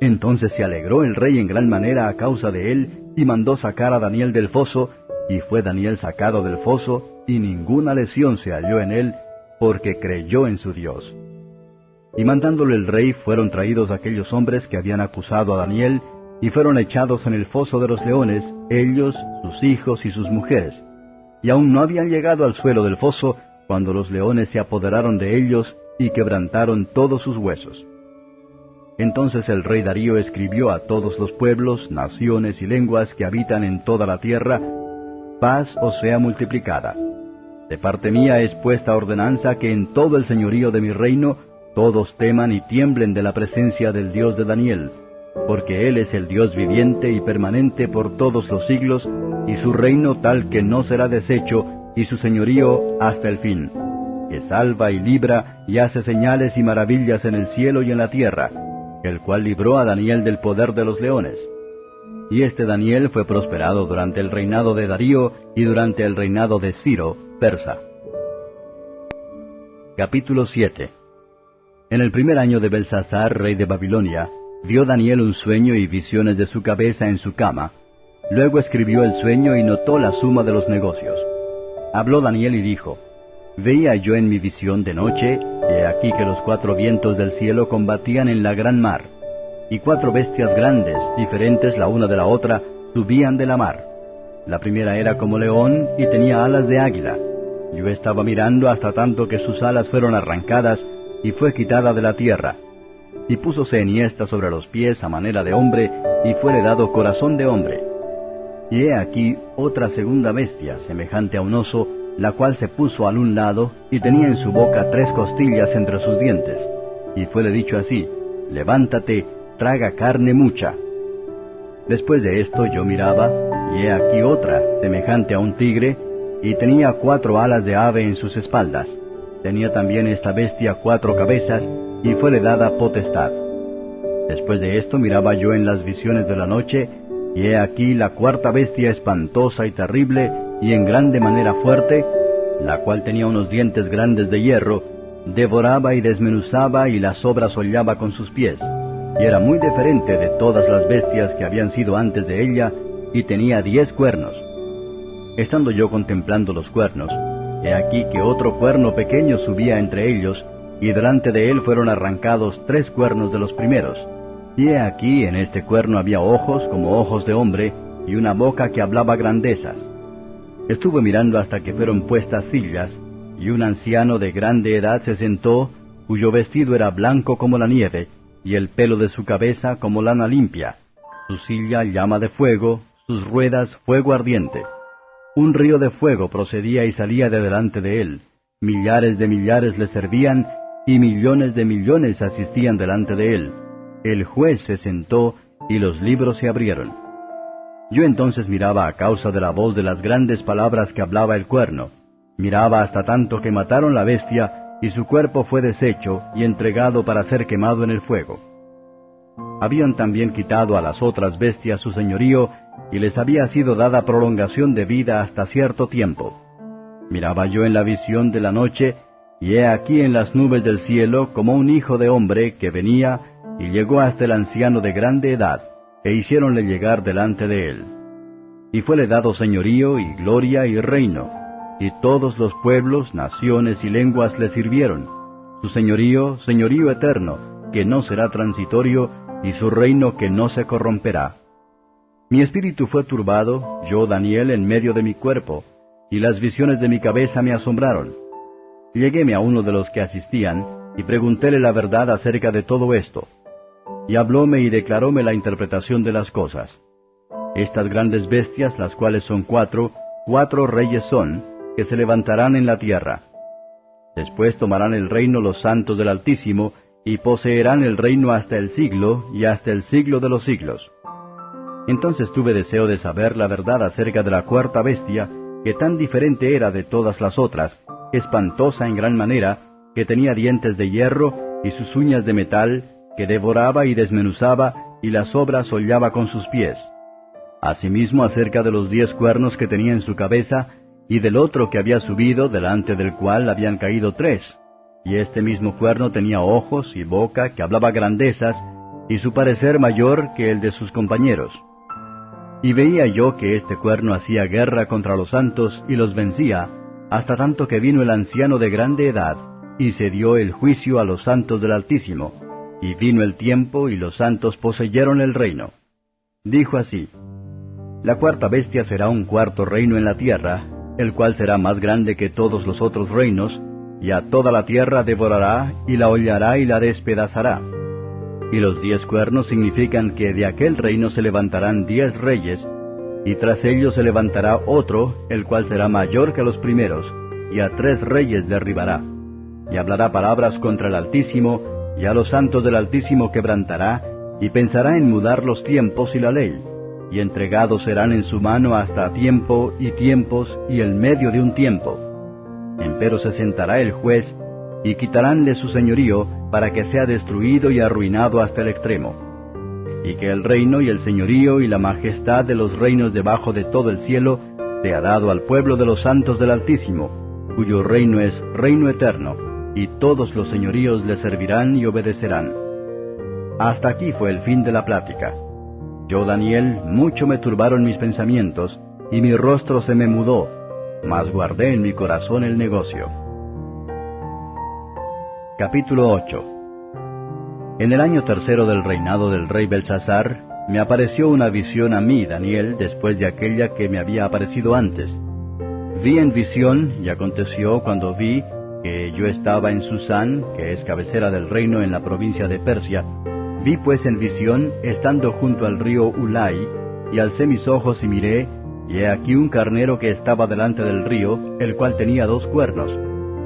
Entonces se alegró el rey en gran manera a causa de él, y mandó sacar a Daniel del foso, y fue Daniel sacado del foso, y ninguna lesión se halló en él, porque creyó en su Dios. Y mandándole el rey fueron traídos aquellos hombres que habían acusado a Daniel, y fueron echados en el foso de los leones, ellos, sus hijos y sus mujeres. Y aún no habían llegado al suelo del foso, cuando los leones se apoderaron de ellos y quebrantaron todos sus huesos. Entonces el rey Darío escribió a todos los pueblos, naciones y lenguas que habitan en toda la tierra, paz os sea multiplicada. De parte mía es puesta ordenanza que en todo el señorío de mi reino todos teman y tiemblen de la presencia del Dios de Daniel, porque Él es el Dios viviente y permanente por todos los siglos, y su reino tal que no será deshecho, y su señorío hasta el fin, que salva y libra y hace señales y maravillas en el cielo y en la tierra, el cual libró a Daniel del poder de los leones. Y este Daniel fue prosperado durante el reinado de Darío y durante el reinado de Ciro, persa. Capítulo 7 En el primer año de Belsasar, rey de Babilonia, vio Daniel un sueño y visiones de su cabeza en su cama. Luego escribió el sueño y notó la suma de los negocios. Habló Daniel y dijo, Veía yo en mi visión de noche, he aquí que los cuatro vientos del cielo combatían en la gran mar, y cuatro bestias grandes, diferentes la una de la otra, subían de la mar. La primera era como león y tenía alas de águila. Yo estaba mirando hasta tanto que sus alas fueron arrancadas y fue quitada de la tierra. Y púsose enhiesta sobre los pies a manera de hombre, y fuere dado corazón de hombre. Y he aquí otra segunda bestia, semejante a un oso, la cual se puso al un lado y tenía en su boca tres costillas entre sus dientes. Y fuele dicho así, levántate, traga carne mucha. Después de esto yo miraba, y he aquí otra, semejante a un tigre, y tenía cuatro alas de ave en sus espaldas. Tenía también esta bestia cuatro cabezas, y fuele dada potestad. Después de esto miraba yo en las visiones de la noche, y he aquí la cuarta bestia espantosa y terrible, y en grande manera fuerte, la cual tenía unos dientes grandes de hierro, devoraba y desmenuzaba y las obras hollaba con sus pies, y era muy diferente de todas las bestias que habían sido antes de ella, y tenía diez cuernos. Estando yo contemplando los cuernos, he aquí que otro cuerno pequeño subía entre ellos, y delante de él fueron arrancados tres cuernos de los primeros. Y he aquí en este cuerno había ojos como ojos de hombre, y una boca que hablaba grandezas. Estuve mirando hasta que fueron puestas sillas, y un anciano de grande edad se sentó, cuyo vestido era blanco como la nieve, y el pelo de su cabeza como lana limpia, su silla llama de fuego, sus ruedas fuego ardiente. Un río de fuego procedía y salía de delante de él, millares de millares le servían, y millones de millones asistían delante de él. El juez se sentó, y los libros se abrieron. Yo entonces miraba a causa de la voz de las grandes palabras que hablaba el cuerno. Miraba hasta tanto que mataron la bestia, y su cuerpo fue deshecho y entregado para ser quemado en el fuego. Habían también quitado a las otras bestias su señorío, y les había sido dada prolongación de vida hasta cierto tiempo. Miraba yo en la visión de la noche, y he aquí en las nubes del cielo como un hijo de hombre que venía y llegó hasta el anciano de grande edad e hiciéronle llegar delante de él. Y fuele dado señorío y gloria y reino, y todos los pueblos, naciones y lenguas le sirvieron. Su señorío, señorío eterno, que no será transitorio, y su reino que no se corromperá. Mi espíritu fue turbado, yo Daniel, en medio de mi cuerpo, y las visiones de mi cabeza me asombraron. Lleguéme a uno de los que asistían, y preguntéle la verdad acerca de todo esto y hablóme y declaróme la interpretación de las cosas. Estas grandes bestias, las cuales son cuatro, cuatro reyes son, que se levantarán en la tierra. Después tomarán el reino los santos del Altísimo, y poseerán el reino hasta el siglo y hasta el siglo de los siglos. Entonces tuve deseo de saber la verdad acerca de la cuarta bestia, que tan diferente era de todas las otras, espantosa en gran manera, que tenía dientes de hierro y sus uñas de metal, que devoraba y desmenuzaba, y las obras hollaba con sus pies. Asimismo acerca de los diez cuernos que tenía en su cabeza, y del otro que había subido, delante del cual habían caído tres. Y este mismo cuerno tenía ojos y boca que hablaba grandezas, y su parecer mayor que el de sus compañeros. Y veía yo que este cuerno hacía guerra contra los santos y los vencía, hasta tanto que vino el anciano de grande edad, y se dio el juicio a los santos del Altísimo, y vino el tiempo y los santos poseyeron el reino. Dijo así, La cuarta bestia será un cuarto reino en la tierra, el cual será más grande que todos los otros reinos, y a toda la tierra devorará, y la hollará y la despedazará. Y los diez cuernos significan que de aquel reino se levantarán diez reyes, y tras ellos se levantará otro, el cual será mayor que los primeros, y a tres reyes derribará. Y hablará palabras contra el Altísimo, y a los santos del Altísimo quebrantará, y pensará en mudar los tiempos y la ley, y entregados serán en su mano hasta tiempo y tiempos y el medio de un tiempo. Empero se sentará el juez, y quitaránle su señorío, para que sea destruido y arruinado hasta el extremo. Y que el reino y el señorío y la majestad de los reinos debajo de todo el cielo sea dado al pueblo de los santos del Altísimo, cuyo reino es reino eterno, y todos los señoríos le servirán y obedecerán. Hasta aquí fue el fin de la plática. Yo, Daniel, mucho me turbaron mis pensamientos, y mi rostro se me mudó, mas guardé en mi corazón el negocio. Capítulo 8 En el año tercero del reinado del rey Belsasar, me apareció una visión a mí, Daniel, después de aquella que me había aparecido antes. Vi en visión, y aconteció cuando vi que yo estaba en Susán, que es cabecera del reino en la provincia de Persia, Vi pues en visión, estando junto al río Ulai, y alcé mis ojos y miré, y he aquí un carnero que estaba delante del río, el cual tenía dos cuernos,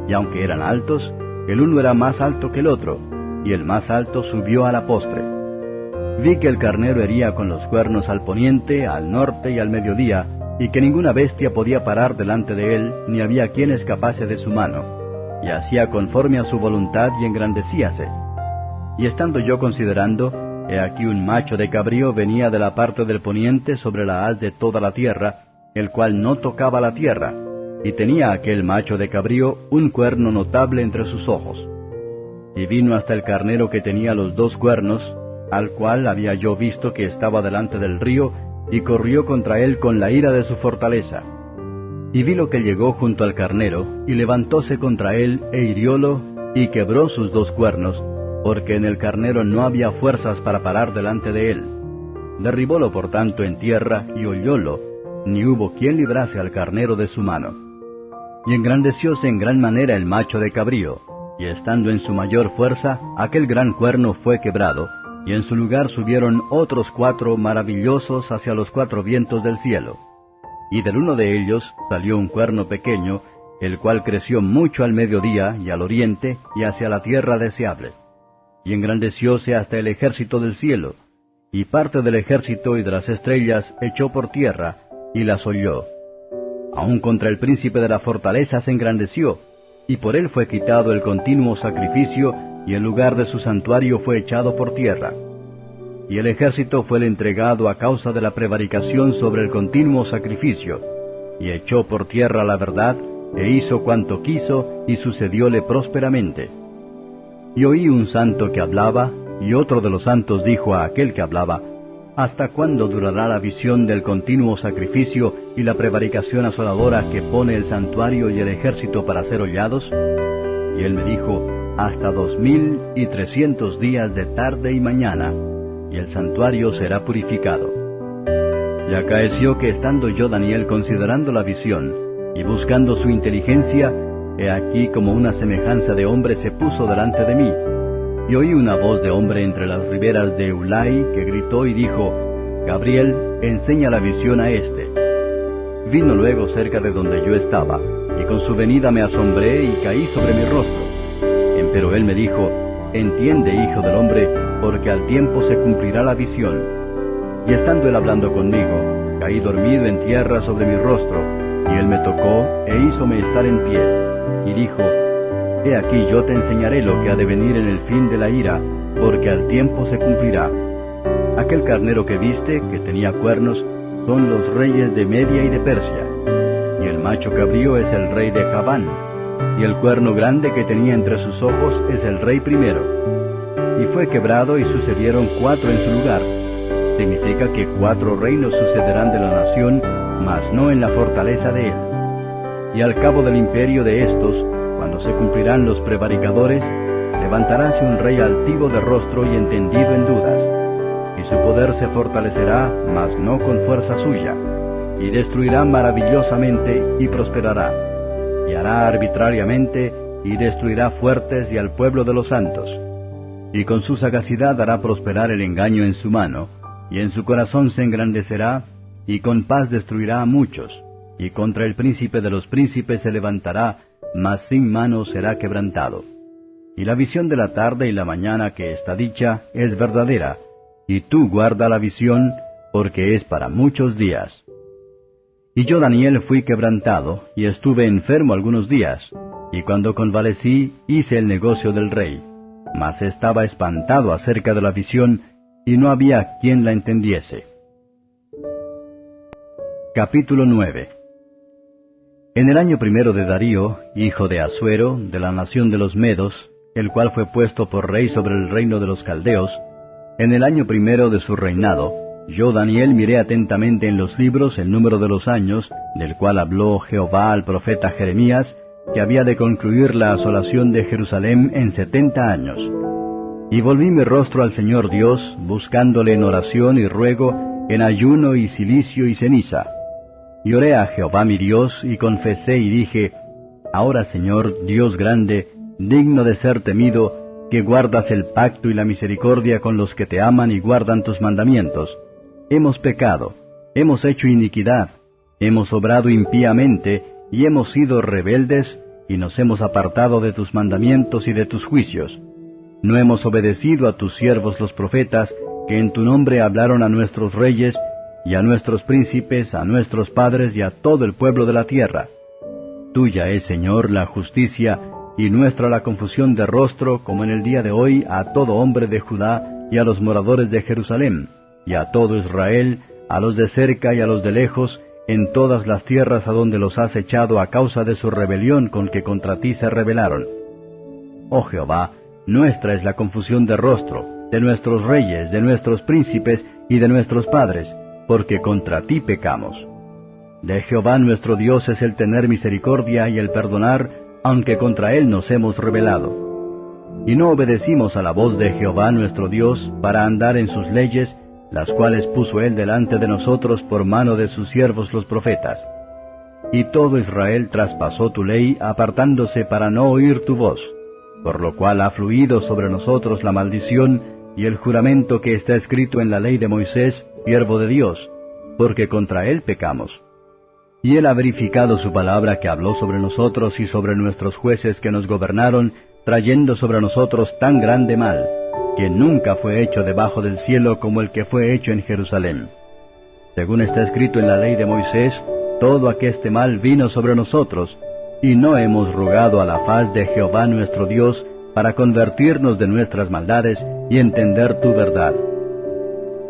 y aunque eran altos, el uno era más alto que el otro, y el más alto subió a la postre. Vi que el carnero hería con los cuernos al poniente, al norte y al mediodía, y que ninguna bestia podía parar delante de él, ni había quien escapase de su mano, y hacía conforme a su voluntad y engrandecíase y estando yo considerando, he aquí un macho de cabrío venía de la parte del poniente sobre la haz de toda la tierra, el cual no tocaba la tierra, y tenía aquel macho de cabrío un cuerno notable entre sus ojos. Y vino hasta el carnero que tenía los dos cuernos, al cual había yo visto que estaba delante del río, y corrió contra él con la ira de su fortaleza. Y vi lo que llegó junto al carnero, y levantóse contra él, e hiriólo, y quebró sus dos cuernos, porque en el carnero no había fuerzas para parar delante de él. Derribólo por tanto en tierra y oyólo, ni hubo quien librase al carnero de su mano. Y engrandecióse en gran manera el macho de cabrío, y estando en su mayor fuerza, aquel gran cuerno fue quebrado, y en su lugar subieron otros cuatro maravillosos hacia los cuatro vientos del cielo. Y del uno de ellos salió un cuerno pequeño, el cual creció mucho al mediodía y al oriente y hacia la tierra deseable y engrandecióse hasta el ejército del cielo, y parte del ejército y de las estrellas echó por tierra, y las oyó. Aun contra el príncipe de la fortaleza se engrandeció, y por él fue quitado el continuo sacrificio, y el lugar de su santuario fue echado por tierra. Y el ejército fue entregado a causa de la prevaricación sobre el continuo sacrificio, y echó por tierra la verdad, e hizo cuanto quiso, y sucedióle prósperamente. Y oí un santo que hablaba, y otro de los santos dijo a aquel que hablaba, ¿Hasta cuándo durará la visión del continuo sacrificio y la prevaricación asoladora que pone el santuario y el ejército para ser hollados? Y él me dijo, Hasta dos mil y trescientos días de tarde y mañana, y el santuario será purificado. Y acaeció que estando yo Daniel considerando la visión, y buscando su inteligencia, He aquí como una semejanza de hombre se puso delante de mí. Y oí una voz de hombre entre las riberas de Ulai que gritó y dijo, Gabriel, enseña la visión a éste. Vino luego cerca de donde yo estaba, y con su venida me asombré y caí sobre mi rostro. Empero él me dijo, Entiende, hijo del hombre, porque al tiempo se cumplirá la visión. Y estando él hablando conmigo, caí dormido en tierra sobre mi rostro, y él me tocó e hízome estar en pie y dijo, He aquí yo te enseñaré lo que ha de venir en el fin de la ira, porque al tiempo se cumplirá. Aquel carnero que viste, que tenía cuernos, son los reyes de Media y de Persia, y el macho cabrío es el rey de Javán, y el cuerno grande que tenía entre sus ojos es el rey primero. Y fue quebrado y sucedieron cuatro en su lugar. Significa que cuatro reinos sucederán de la nación, mas no en la fortaleza de él y al cabo del imperio de estos, cuando se cumplirán los prevaricadores, levantaráse un rey altivo de rostro y entendido en dudas, y su poder se fortalecerá, mas no con fuerza suya, y destruirá maravillosamente y prosperará, y hará arbitrariamente y destruirá fuertes y al pueblo de los santos. Y con su sagacidad hará prosperar el engaño en su mano, y en su corazón se engrandecerá, y con paz destruirá a muchos, y contra el príncipe de los príncipes se levantará, mas sin mano será quebrantado. Y la visión de la tarde y la mañana que está dicha es verdadera, y tú guarda la visión, porque es para muchos días. Y yo Daniel fui quebrantado, y estuve enfermo algunos días, y cuando convalecí hice el negocio del rey, mas estaba espantado acerca de la visión, y no había quien la entendiese. Capítulo 9 En el año primero de Darío, hijo de Asuero, de la nación de los Medos, el cual fue puesto por rey sobre el reino de los Caldeos, en el año primero de su reinado, yo Daniel miré atentamente en los libros el número de los años, del cual habló Jehová al profeta Jeremías, que había de concluir la asolación de Jerusalén en setenta años. Y volví mi rostro al Señor Dios, buscándole en oración y ruego, en ayuno y silicio y ceniza. Y oré a Jehová mi Dios, y confesé y dije, Ahora Señor, Dios grande, digno de ser temido, que guardas el pacto y la misericordia con los que te aman y guardan tus mandamientos. Hemos pecado, hemos hecho iniquidad, hemos obrado impíamente, y hemos sido rebeldes, y nos hemos apartado de tus mandamientos y de tus juicios. No hemos obedecido a tus siervos los profetas, que en tu nombre hablaron a nuestros reyes, y a nuestros príncipes, a nuestros padres y a todo el pueblo de la tierra. Tuya es, Señor, la justicia, y nuestra la confusión de rostro, como en el día de hoy, a todo hombre de Judá y a los moradores de Jerusalén, y a todo Israel, a los de cerca y a los de lejos, en todas las tierras a donde los has echado a causa de su rebelión con que contra ti se rebelaron. Oh Jehová, nuestra es la confusión de rostro, de nuestros reyes, de nuestros príncipes y de nuestros padres, porque contra ti pecamos. De Jehová nuestro Dios es el tener misericordia y el perdonar, aunque contra él nos hemos rebelado. Y no obedecimos a la voz de Jehová nuestro Dios para andar en sus leyes, las cuales puso él delante de nosotros por mano de sus siervos los profetas. Y todo Israel traspasó tu ley apartándose para no oír tu voz, por lo cual ha fluido sobre nosotros la maldición y el juramento que está escrito en la ley de Moisés, siervo de Dios, porque contra él pecamos. Y él ha verificado su palabra que habló sobre nosotros y sobre nuestros jueces que nos gobernaron, trayendo sobre nosotros tan grande mal que nunca fue hecho debajo del cielo como el que fue hecho en Jerusalén. Según está escrito en la ley de Moisés, todo aqueste mal vino sobre nosotros, y no hemos rogado a la faz de Jehová nuestro Dios para convertirnos de nuestras maldades y entender tu verdad.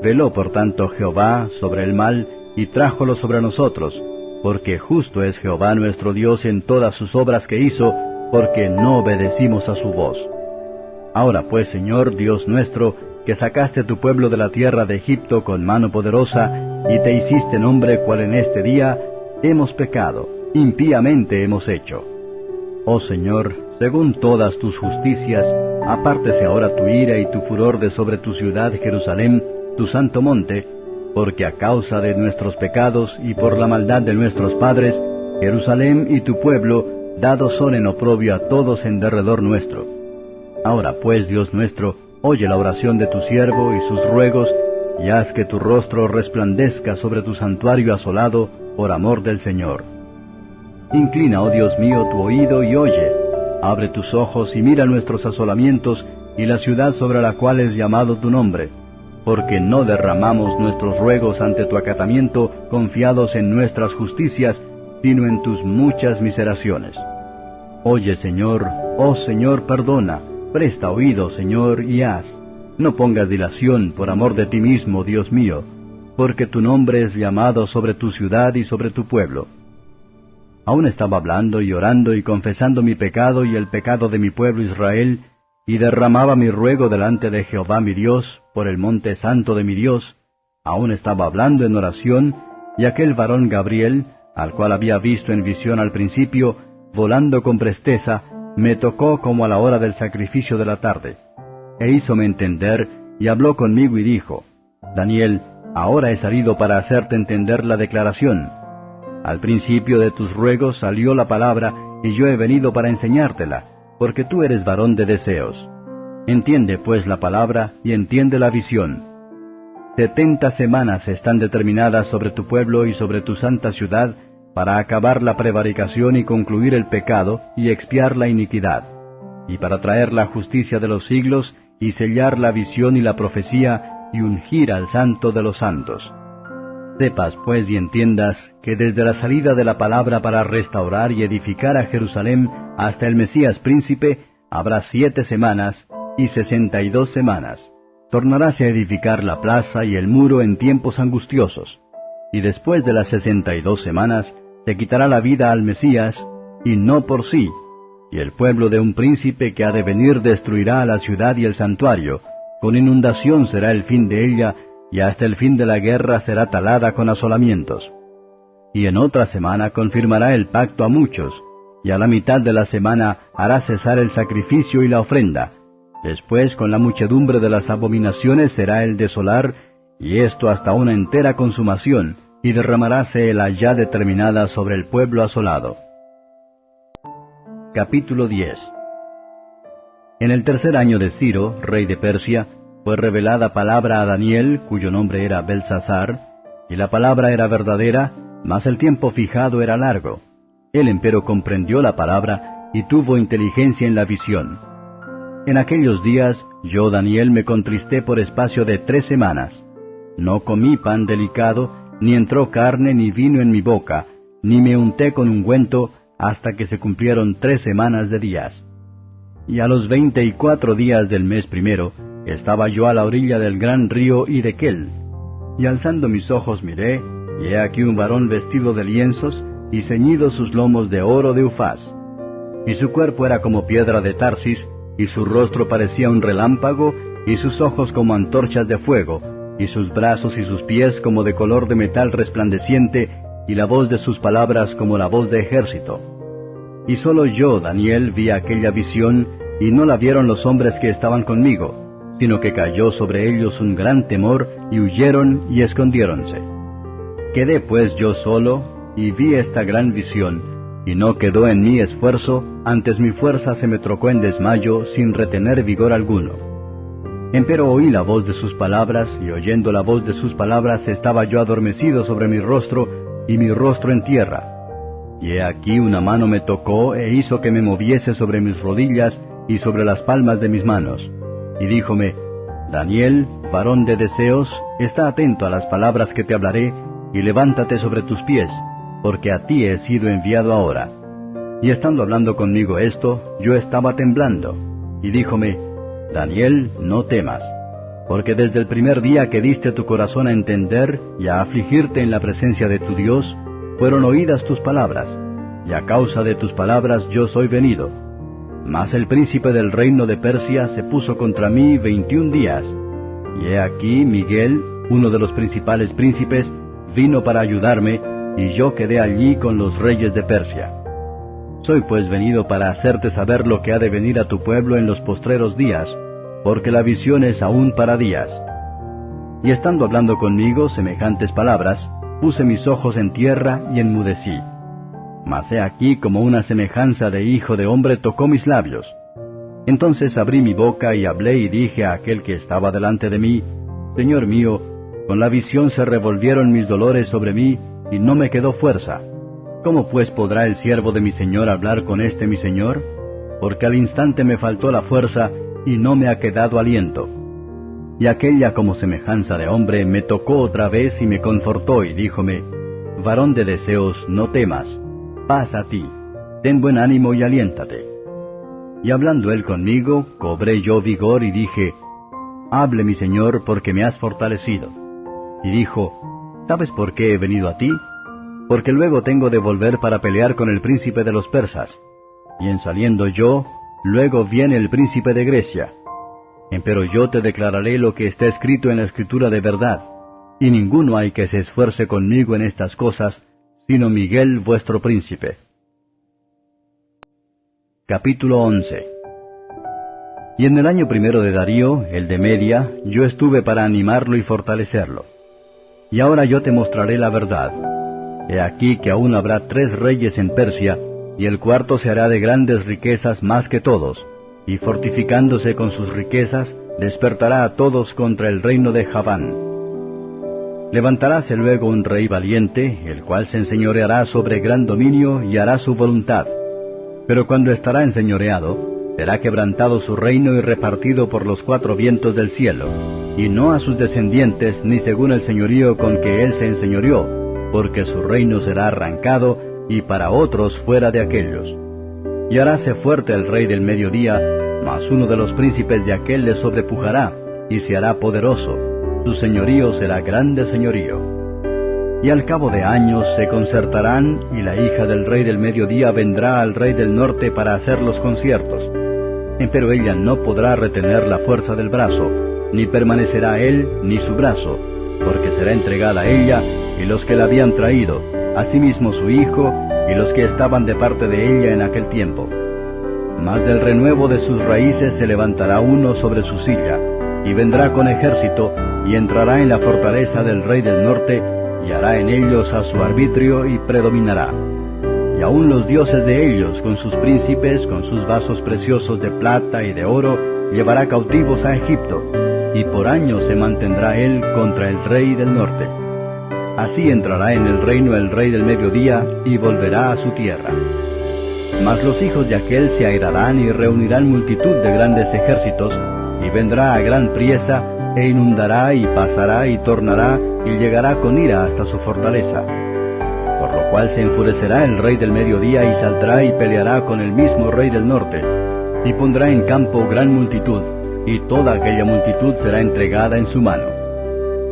Veló por tanto Jehová sobre el mal y trájolo sobre nosotros, porque justo es Jehová nuestro Dios en todas sus obras que hizo, porque no obedecimos a su voz. Ahora pues, Señor Dios nuestro, que sacaste tu pueblo de la tierra de Egipto con mano poderosa, y te hiciste nombre cual en este día, hemos pecado, impíamente hemos hecho. Oh Señor, según todas tus justicias, apártese ahora tu ira y tu furor de sobre tu ciudad Jerusalén, tu santo monte, porque a causa de nuestros pecados y por la maldad de nuestros padres, Jerusalén y tu pueblo dados son en oprobio a todos en derredor nuestro. Ahora pues, Dios nuestro, oye la oración de tu siervo y sus ruegos, y haz que tu rostro resplandezca sobre tu santuario asolado, por amor del Señor. Inclina, oh Dios mío, tu oído y oye. Abre tus ojos y mira nuestros asolamientos y la ciudad sobre la cual es llamado tu nombre, porque no derramamos nuestros ruegos ante tu acatamiento confiados en nuestras justicias, sino en tus muchas miseraciones. Oye, Señor, oh Señor, perdona Presta oído, Señor, y haz. No pongas dilación por amor de ti mismo, Dios mío, porque tu nombre es llamado sobre tu ciudad y sobre tu pueblo. Aún estaba hablando y orando y confesando mi pecado y el pecado de mi pueblo Israel, y derramaba mi ruego delante de Jehová mi Dios, por el monte santo de mi Dios, aún estaba hablando en oración, y aquel varón Gabriel, al cual había visto en visión al principio, volando con presteza, me tocó como a la hora del sacrificio de la tarde, e hízome entender, y habló conmigo y dijo, Daniel, ahora he salido para hacerte entender la declaración. Al principio de tus ruegos salió la palabra, y yo he venido para enseñártela, porque tú eres varón de deseos. Entiende pues la palabra y entiende la visión. Setenta semanas están determinadas sobre tu pueblo y sobre tu santa ciudad para acabar la prevaricación y concluir el pecado y expiar la iniquidad, y para traer la justicia de los siglos y sellar la visión y la profecía y ungir al santo de los santos. Sepas pues y entiendas que desde la salida de la palabra para restaurar y edificar a Jerusalén hasta el Mesías príncipe habrá siete semanas y sesenta y dos semanas. Tornaráse a edificar la plaza y el muro en tiempos angustiosos. Y después de las sesenta y dos semanas se quitará la vida al Mesías, y no por sí. Y el pueblo de un príncipe que ha de venir destruirá la ciudad y el santuario. Con inundación será el fin de ella, y hasta el fin de la guerra será talada con asolamientos. Y en otra semana confirmará el pacto a muchos, y a la mitad de la semana hará cesar el sacrificio y la ofrenda, Después con la muchedumbre de las abominaciones será el desolar, y esto hasta una entera consumación, y derramaráse la ya determinada sobre el pueblo asolado. Capítulo 10 En el tercer año de Ciro, rey de Persia, fue revelada palabra a Daniel, cuyo nombre era Belsasar, y la palabra era verdadera, mas el tiempo fijado era largo. Él empero comprendió la palabra y tuvo inteligencia en la visión. En aquellos días yo, Daniel, me contristé por espacio de tres semanas. No comí pan delicado, ni entró carne ni vino en mi boca, ni me unté con ungüento, hasta que se cumplieron tres semanas de días. Y a los veinte y cuatro días del mes primero, estaba yo a la orilla del gran río Idequel. Y alzando mis ojos miré, y he aquí un varón vestido de lienzos, y ceñido sus lomos de oro de Ufaz. Y su cuerpo era como piedra de Tarsis, y su rostro parecía un relámpago, y sus ojos como antorchas de fuego, y sus brazos y sus pies como de color de metal resplandeciente, y la voz de sus palabras como la voz de ejército. Y solo yo, Daniel, vi aquella visión, y no la vieron los hombres que estaban conmigo, sino que cayó sobre ellos un gran temor, y huyeron y escondiéronse. Quedé pues yo solo, y vi esta gran visión, y no quedó en mí esfuerzo, antes mi fuerza se me trocó en desmayo sin retener vigor alguno. Empero oí la voz de sus palabras, y oyendo la voz de sus palabras estaba yo adormecido sobre mi rostro, y mi rostro en tierra. Y he aquí una mano me tocó e hizo que me moviese sobre mis rodillas y sobre las palmas de mis manos. Y díjome, Daniel, varón de deseos, está atento a las palabras que te hablaré, y levántate sobre tus pies, porque a ti he sido enviado ahora. Y estando hablando conmigo esto, yo estaba temblando, y díjome, Daniel, no temas, porque desde el primer día que diste tu corazón a entender y a afligirte en la presencia de tu Dios, fueron oídas tus palabras, y a causa de tus palabras yo soy venido. Mas el príncipe del reino de Persia se puso contra mí veintiún días, y he aquí Miguel, uno de los principales príncipes, vino para ayudarme, y yo quedé allí con los reyes de Persia. Soy pues venido para hacerte saber lo que ha de venir a tu pueblo en los postreros días, porque la visión es aún para días. Y estando hablando conmigo semejantes palabras, puse mis ojos en tierra y enmudecí. Mas he aquí como una semejanza de hijo de hombre tocó mis labios. Entonces abrí mi boca y hablé y dije a aquel que estaba delante de mí, Señor mío, con la visión se revolvieron mis dolores sobre mí, y no me quedó fuerza. ¿Cómo pues podrá el siervo de mi Señor hablar con este mi Señor? Porque al instante me faltó la fuerza y no me ha quedado aliento. Y aquella como semejanza de hombre me tocó otra vez y me confortó y díjome, Varón de deseos, no temas, paz a ti, ten buen ánimo y aliéntate. Y hablando él conmigo, cobré yo vigor y dije, Hable mi Señor porque me has fortalecido. Y dijo, ¿Sabes por qué he venido a ti? Porque luego tengo de volver para pelear con el príncipe de los persas. Y en saliendo yo, luego viene el príncipe de Grecia. Empero yo te declararé lo que está escrito en la escritura de verdad, y ninguno hay que se esfuerce conmigo en estas cosas, sino Miguel vuestro príncipe. Capítulo 11 Y en el año primero de Darío, el de Media, yo estuve para animarlo y fortalecerlo y ahora yo te mostraré la verdad. He aquí que aún habrá tres reyes en Persia, y el cuarto se hará de grandes riquezas más que todos, y fortificándose con sus riquezas, despertará a todos contra el reino de Javán. Levantaráse luego un rey valiente, el cual se enseñoreará sobre gran dominio y hará su voluntad. Pero cuando estará enseñoreado, será quebrantado su reino y repartido por los cuatro vientos del cielo, y no a sus descendientes ni según el señorío con que él se enseñoreó, porque su reino será arrancado y para otros fuera de aquellos. Y haráse fuerte el rey del mediodía, mas uno de los príncipes de aquel le sobrepujará, y se hará poderoso, su señorío será grande señorío. Y al cabo de años se concertarán, y la hija del rey del mediodía vendrá al rey del norte para hacer los conciertos. Pero ella no podrá retener la fuerza del brazo, ni permanecerá él ni su brazo, porque será entregada a ella y los que la habían traído, asimismo su hijo y los que estaban de parte de ella en aquel tiempo. Mas del renuevo de sus raíces se levantará uno sobre su silla, y vendrá con ejército, y entrará en la fortaleza del rey del norte, y hará en ellos a su arbitrio y predominará. Y aun los dioses de ellos, con sus príncipes, con sus vasos preciosos de plata y de oro, llevará cautivos a Egipto, y por años se mantendrá él contra el rey del norte. Así entrará en el reino el rey del mediodía y volverá a su tierra. Mas los hijos de aquel se airarán y reunirán multitud de grandes ejércitos, y vendrá a gran priesa, e inundará y pasará y tornará, y llegará con ira hasta su fortaleza. Por lo cual se enfurecerá el rey del mediodía y saldrá y peleará con el mismo rey del norte, y pondrá en campo gran multitud, y toda aquella multitud será entregada en su mano.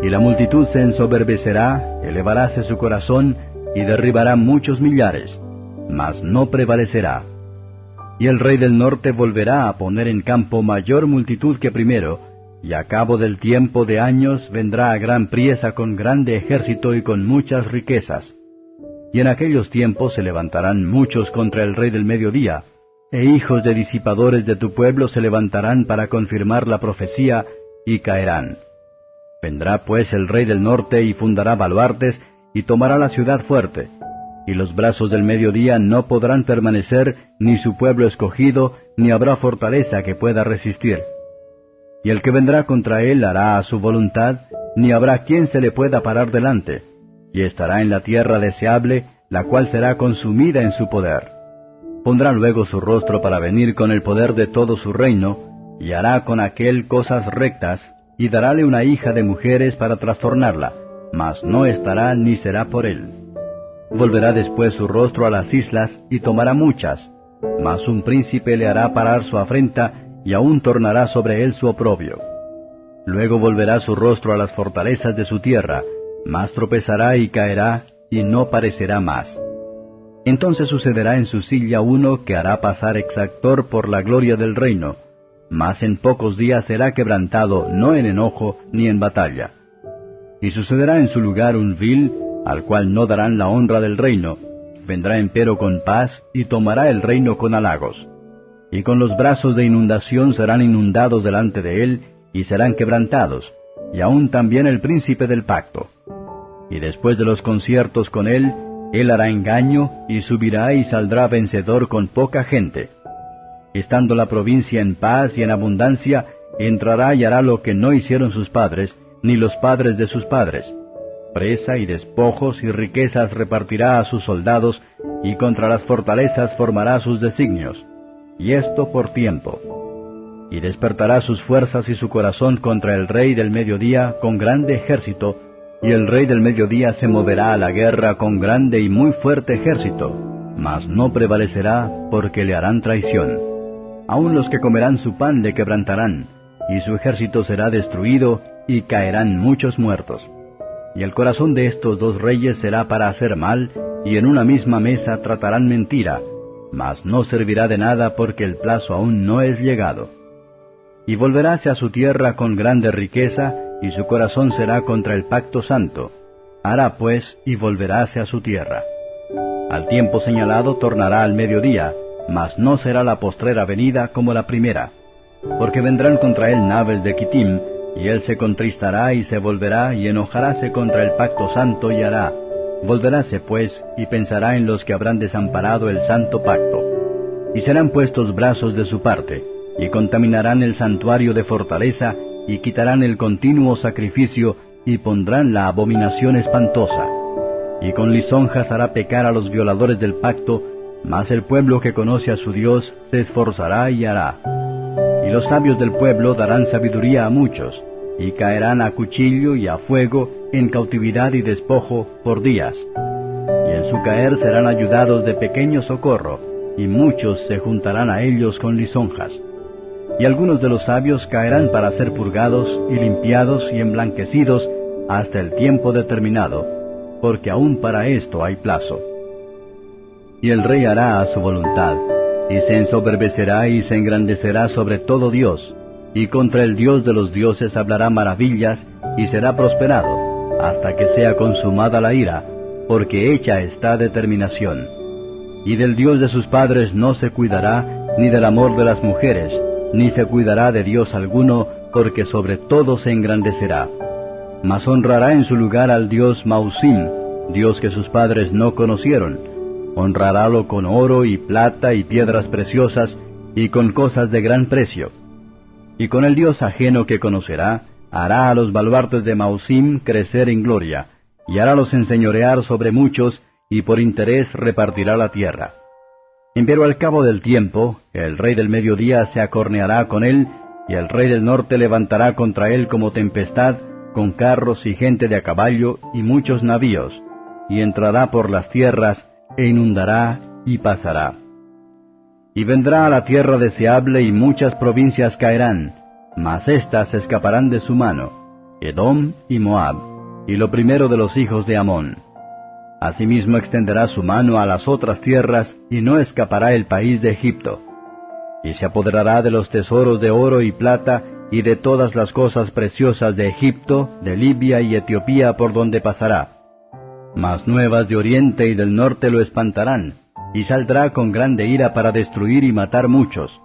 Y la multitud se ensoberbecerá, elevaráse su corazón, y derribará muchos millares, mas no prevalecerá. Y el rey del norte volverá a poner en campo mayor multitud que primero, y a cabo del tiempo de años vendrá a gran priesa con grande ejército y con muchas riquezas. Y en aquellos tiempos se levantarán muchos contra el rey del mediodía, e hijos de disipadores de tu pueblo se levantarán para confirmar la profecía, y caerán. Vendrá pues el rey del norte y fundará baluartes y tomará la ciudad fuerte. Y los brazos del mediodía no podrán permanecer, ni su pueblo escogido, ni habrá fortaleza que pueda resistir. Y el que vendrá contra él hará a su voluntad, ni habrá quien se le pueda parar delante, y estará en la tierra deseable, la cual será consumida en su poder. Pondrá luego su rostro para venir con el poder de todo su reino, y hará con aquel cosas rectas, y darále una hija de mujeres para trastornarla, mas no estará ni será por él. Volverá después su rostro a las islas y tomará muchas, mas un príncipe le hará parar su afrenta y aún tornará sobre él su oprobio. Luego volverá su rostro a las fortalezas de su tierra, mas tropezará y caerá y no parecerá más. Entonces sucederá en su silla uno que hará pasar exactor por la gloria del reino, mas en pocos días será quebrantado no en enojo ni en batalla. Y sucederá en su lugar un vil, al cual no darán la honra del reino, vendrá empero con paz y tomará el reino con halagos. Y con los brazos de inundación serán inundados delante de él, y serán quebrantados, y aún también el príncipe del pacto. Y después de los conciertos con él, él hará engaño, y subirá y saldrá vencedor con poca gente estando la provincia en paz y en abundancia, entrará y hará lo que no hicieron sus padres, ni los padres de sus padres. Presa y despojos y riquezas repartirá a sus soldados, y contra las fortalezas formará sus designios. Y esto por tiempo. Y despertará sus fuerzas y su corazón contra el rey del mediodía con grande ejército, y el rey del mediodía se moverá a la guerra con grande y muy fuerte ejército, mas no prevalecerá porque le harán traición. Aun los que comerán su pan le quebrantarán, y su ejército será destruido, y caerán muchos muertos. Y el corazón de estos dos reyes será para hacer mal, y en una misma mesa tratarán mentira, mas no servirá de nada porque el plazo aún no es llegado. Y volveráse a su tierra con grande riqueza, y su corazón será contra el pacto santo. Hará pues y volveráse a su tierra. Al tiempo señalado tornará al mediodía, mas no será la postrera venida como la primera, porque vendrán contra él naves de Kitim, y él se contristará y se volverá y enojaráse contra el pacto santo y hará. Volveráse pues y pensará en los que habrán desamparado el santo pacto. Y serán puestos brazos de su parte, y contaminarán el santuario de fortaleza, y quitarán el continuo sacrificio, y pondrán la abominación espantosa. Y con lisonjas hará pecar a los violadores del pacto, mas el pueblo que conoce a su Dios se esforzará y hará. Y los sabios del pueblo darán sabiduría a muchos, y caerán a cuchillo y a fuego, en cautividad y despojo, por días. Y en su caer serán ayudados de pequeño socorro, y muchos se juntarán a ellos con lisonjas. Y algunos de los sabios caerán para ser purgados y limpiados y emblanquecidos hasta el tiempo determinado, porque aún para esto hay plazo. Y el rey hará a su voluntad, y se ensoberbecerá y se engrandecerá sobre todo Dios, y contra el Dios de los dioses hablará maravillas, y será prosperado, hasta que sea consumada la ira, porque hecha está determinación. Y del Dios de sus padres no se cuidará, ni del amor de las mujeres, ni se cuidará de Dios alguno, porque sobre todo se engrandecerá. Mas honrará en su lugar al Dios Mausim, Dios que sus padres no conocieron. Honrarálo con oro y plata y piedras preciosas, y con cosas de gran precio. Y con el Dios ajeno que conocerá, hará a los baluartes de Mausim crecer en gloria, y harálos enseñorear sobre muchos, y por interés repartirá la tierra. Pero al cabo del tiempo, el rey del mediodía se acorneará con él, y el rey del norte levantará contra él como tempestad, con carros y gente de a caballo y muchos navíos, y entrará por las tierras, e inundará y pasará. Y vendrá a la tierra deseable y muchas provincias caerán, mas éstas escaparán de su mano, Edom y Moab, y lo primero de los hijos de Amón. Asimismo extenderá su mano a las otras tierras, y no escapará el país de Egipto. Y se apoderará de los tesoros de oro y plata, y de todas las cosas preciosas de Egipto, de Libia y Etiopía por donde pasará. Mas nuevas de oriente y del norte lo espantarán, y saldrá con grande ira para destruir y matar muchos,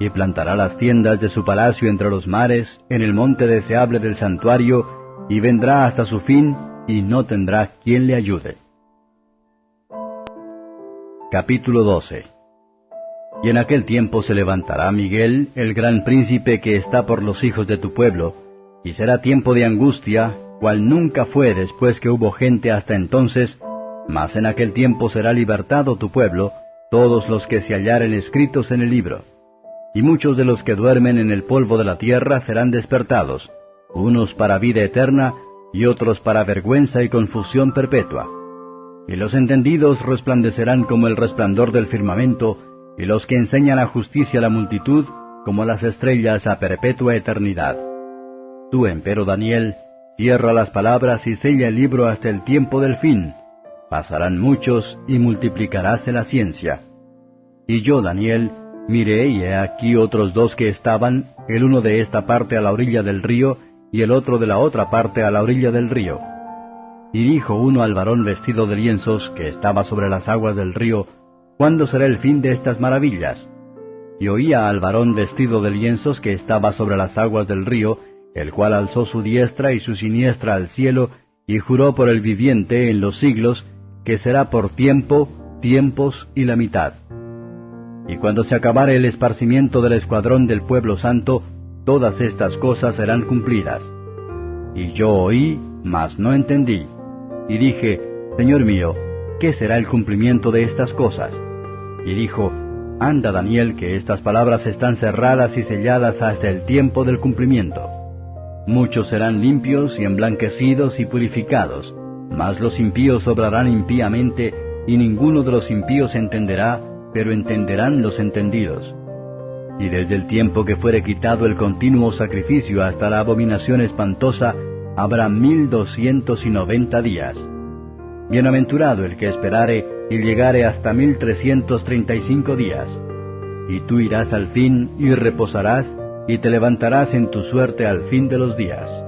y plantará las tiendas de su palacio entre los mares, en el monte deseable del santuario, y vendrá hasta su fin, y no tendrá quien le ayude. Capítulo 12 Y en aquel tiempo se levantará Miguel, el gran príncipe que está por los hijos de tu pueblo, y será tiempo de angustia, cual nunca fue después que hubo gente hasta entonces, mas en aquel tiempo será libertado tu pueblo, todos los que se hallaren escritos en el libro. Y muchos de los que duermen en el polvo de la tierra serán despertados, unos para vida eterna, y otros para vergüenza y confusión perpetua y los entendidos resplandecerán como el resplandor del firmamento, y los que enseñan la justicia a la multitud, como las estrellas a perpetua eternidad. Tú, empero Daniel, cierra las palabras y sella el libro hasta el tiempo del fin. Pasarán muchos y multiplicaráse la ciencia. Y yo, Daniel, miré y he aquí otros dos que estaban, el uno de esta parte a la orilla del río, y el otro de la otra parte a la orilla del río y dijo uno al varón vestido de lienzos que estaba sobre las aguas del río, ¿Cuándo será el fin de estas maravillas? Y oía al varón vestido de lienzos que estaba sobre las aguas del río, el cual alzó su diestra y su siniestra al cielo, y juró por el viviente en los siglos, que será por tiempo, tiempos y la mitad. Y cuando se acabare el esparcimiento del escuadrón del pueblo santo, todas estas cosas serán cumplidas. Y yo oí, mas no entendí y dije, Señor mío, ¿qué será el cumplimiento de estas cosas? Y dijo, Anda Daniel, que estas palabras están cerradas y selladas hasta el tiempo del cumplimiento. Muchos serán limpios y emblanquecidos y purificados, mas los impíos obrarán impíamente, y ninguno de los impíos entenderá, pero entenderán los entendidos. Y desde el tiempo que fuere quitado el continuo sacrificio hasta la abominación espantosa, habrá mil doscientos y noventa días. Bienaventurado el que esperare y llegare hasta mil trescientos treinta y cinco días. Y tú irás al fin y reposarás y te levantarás en tu suerte al fin de los días.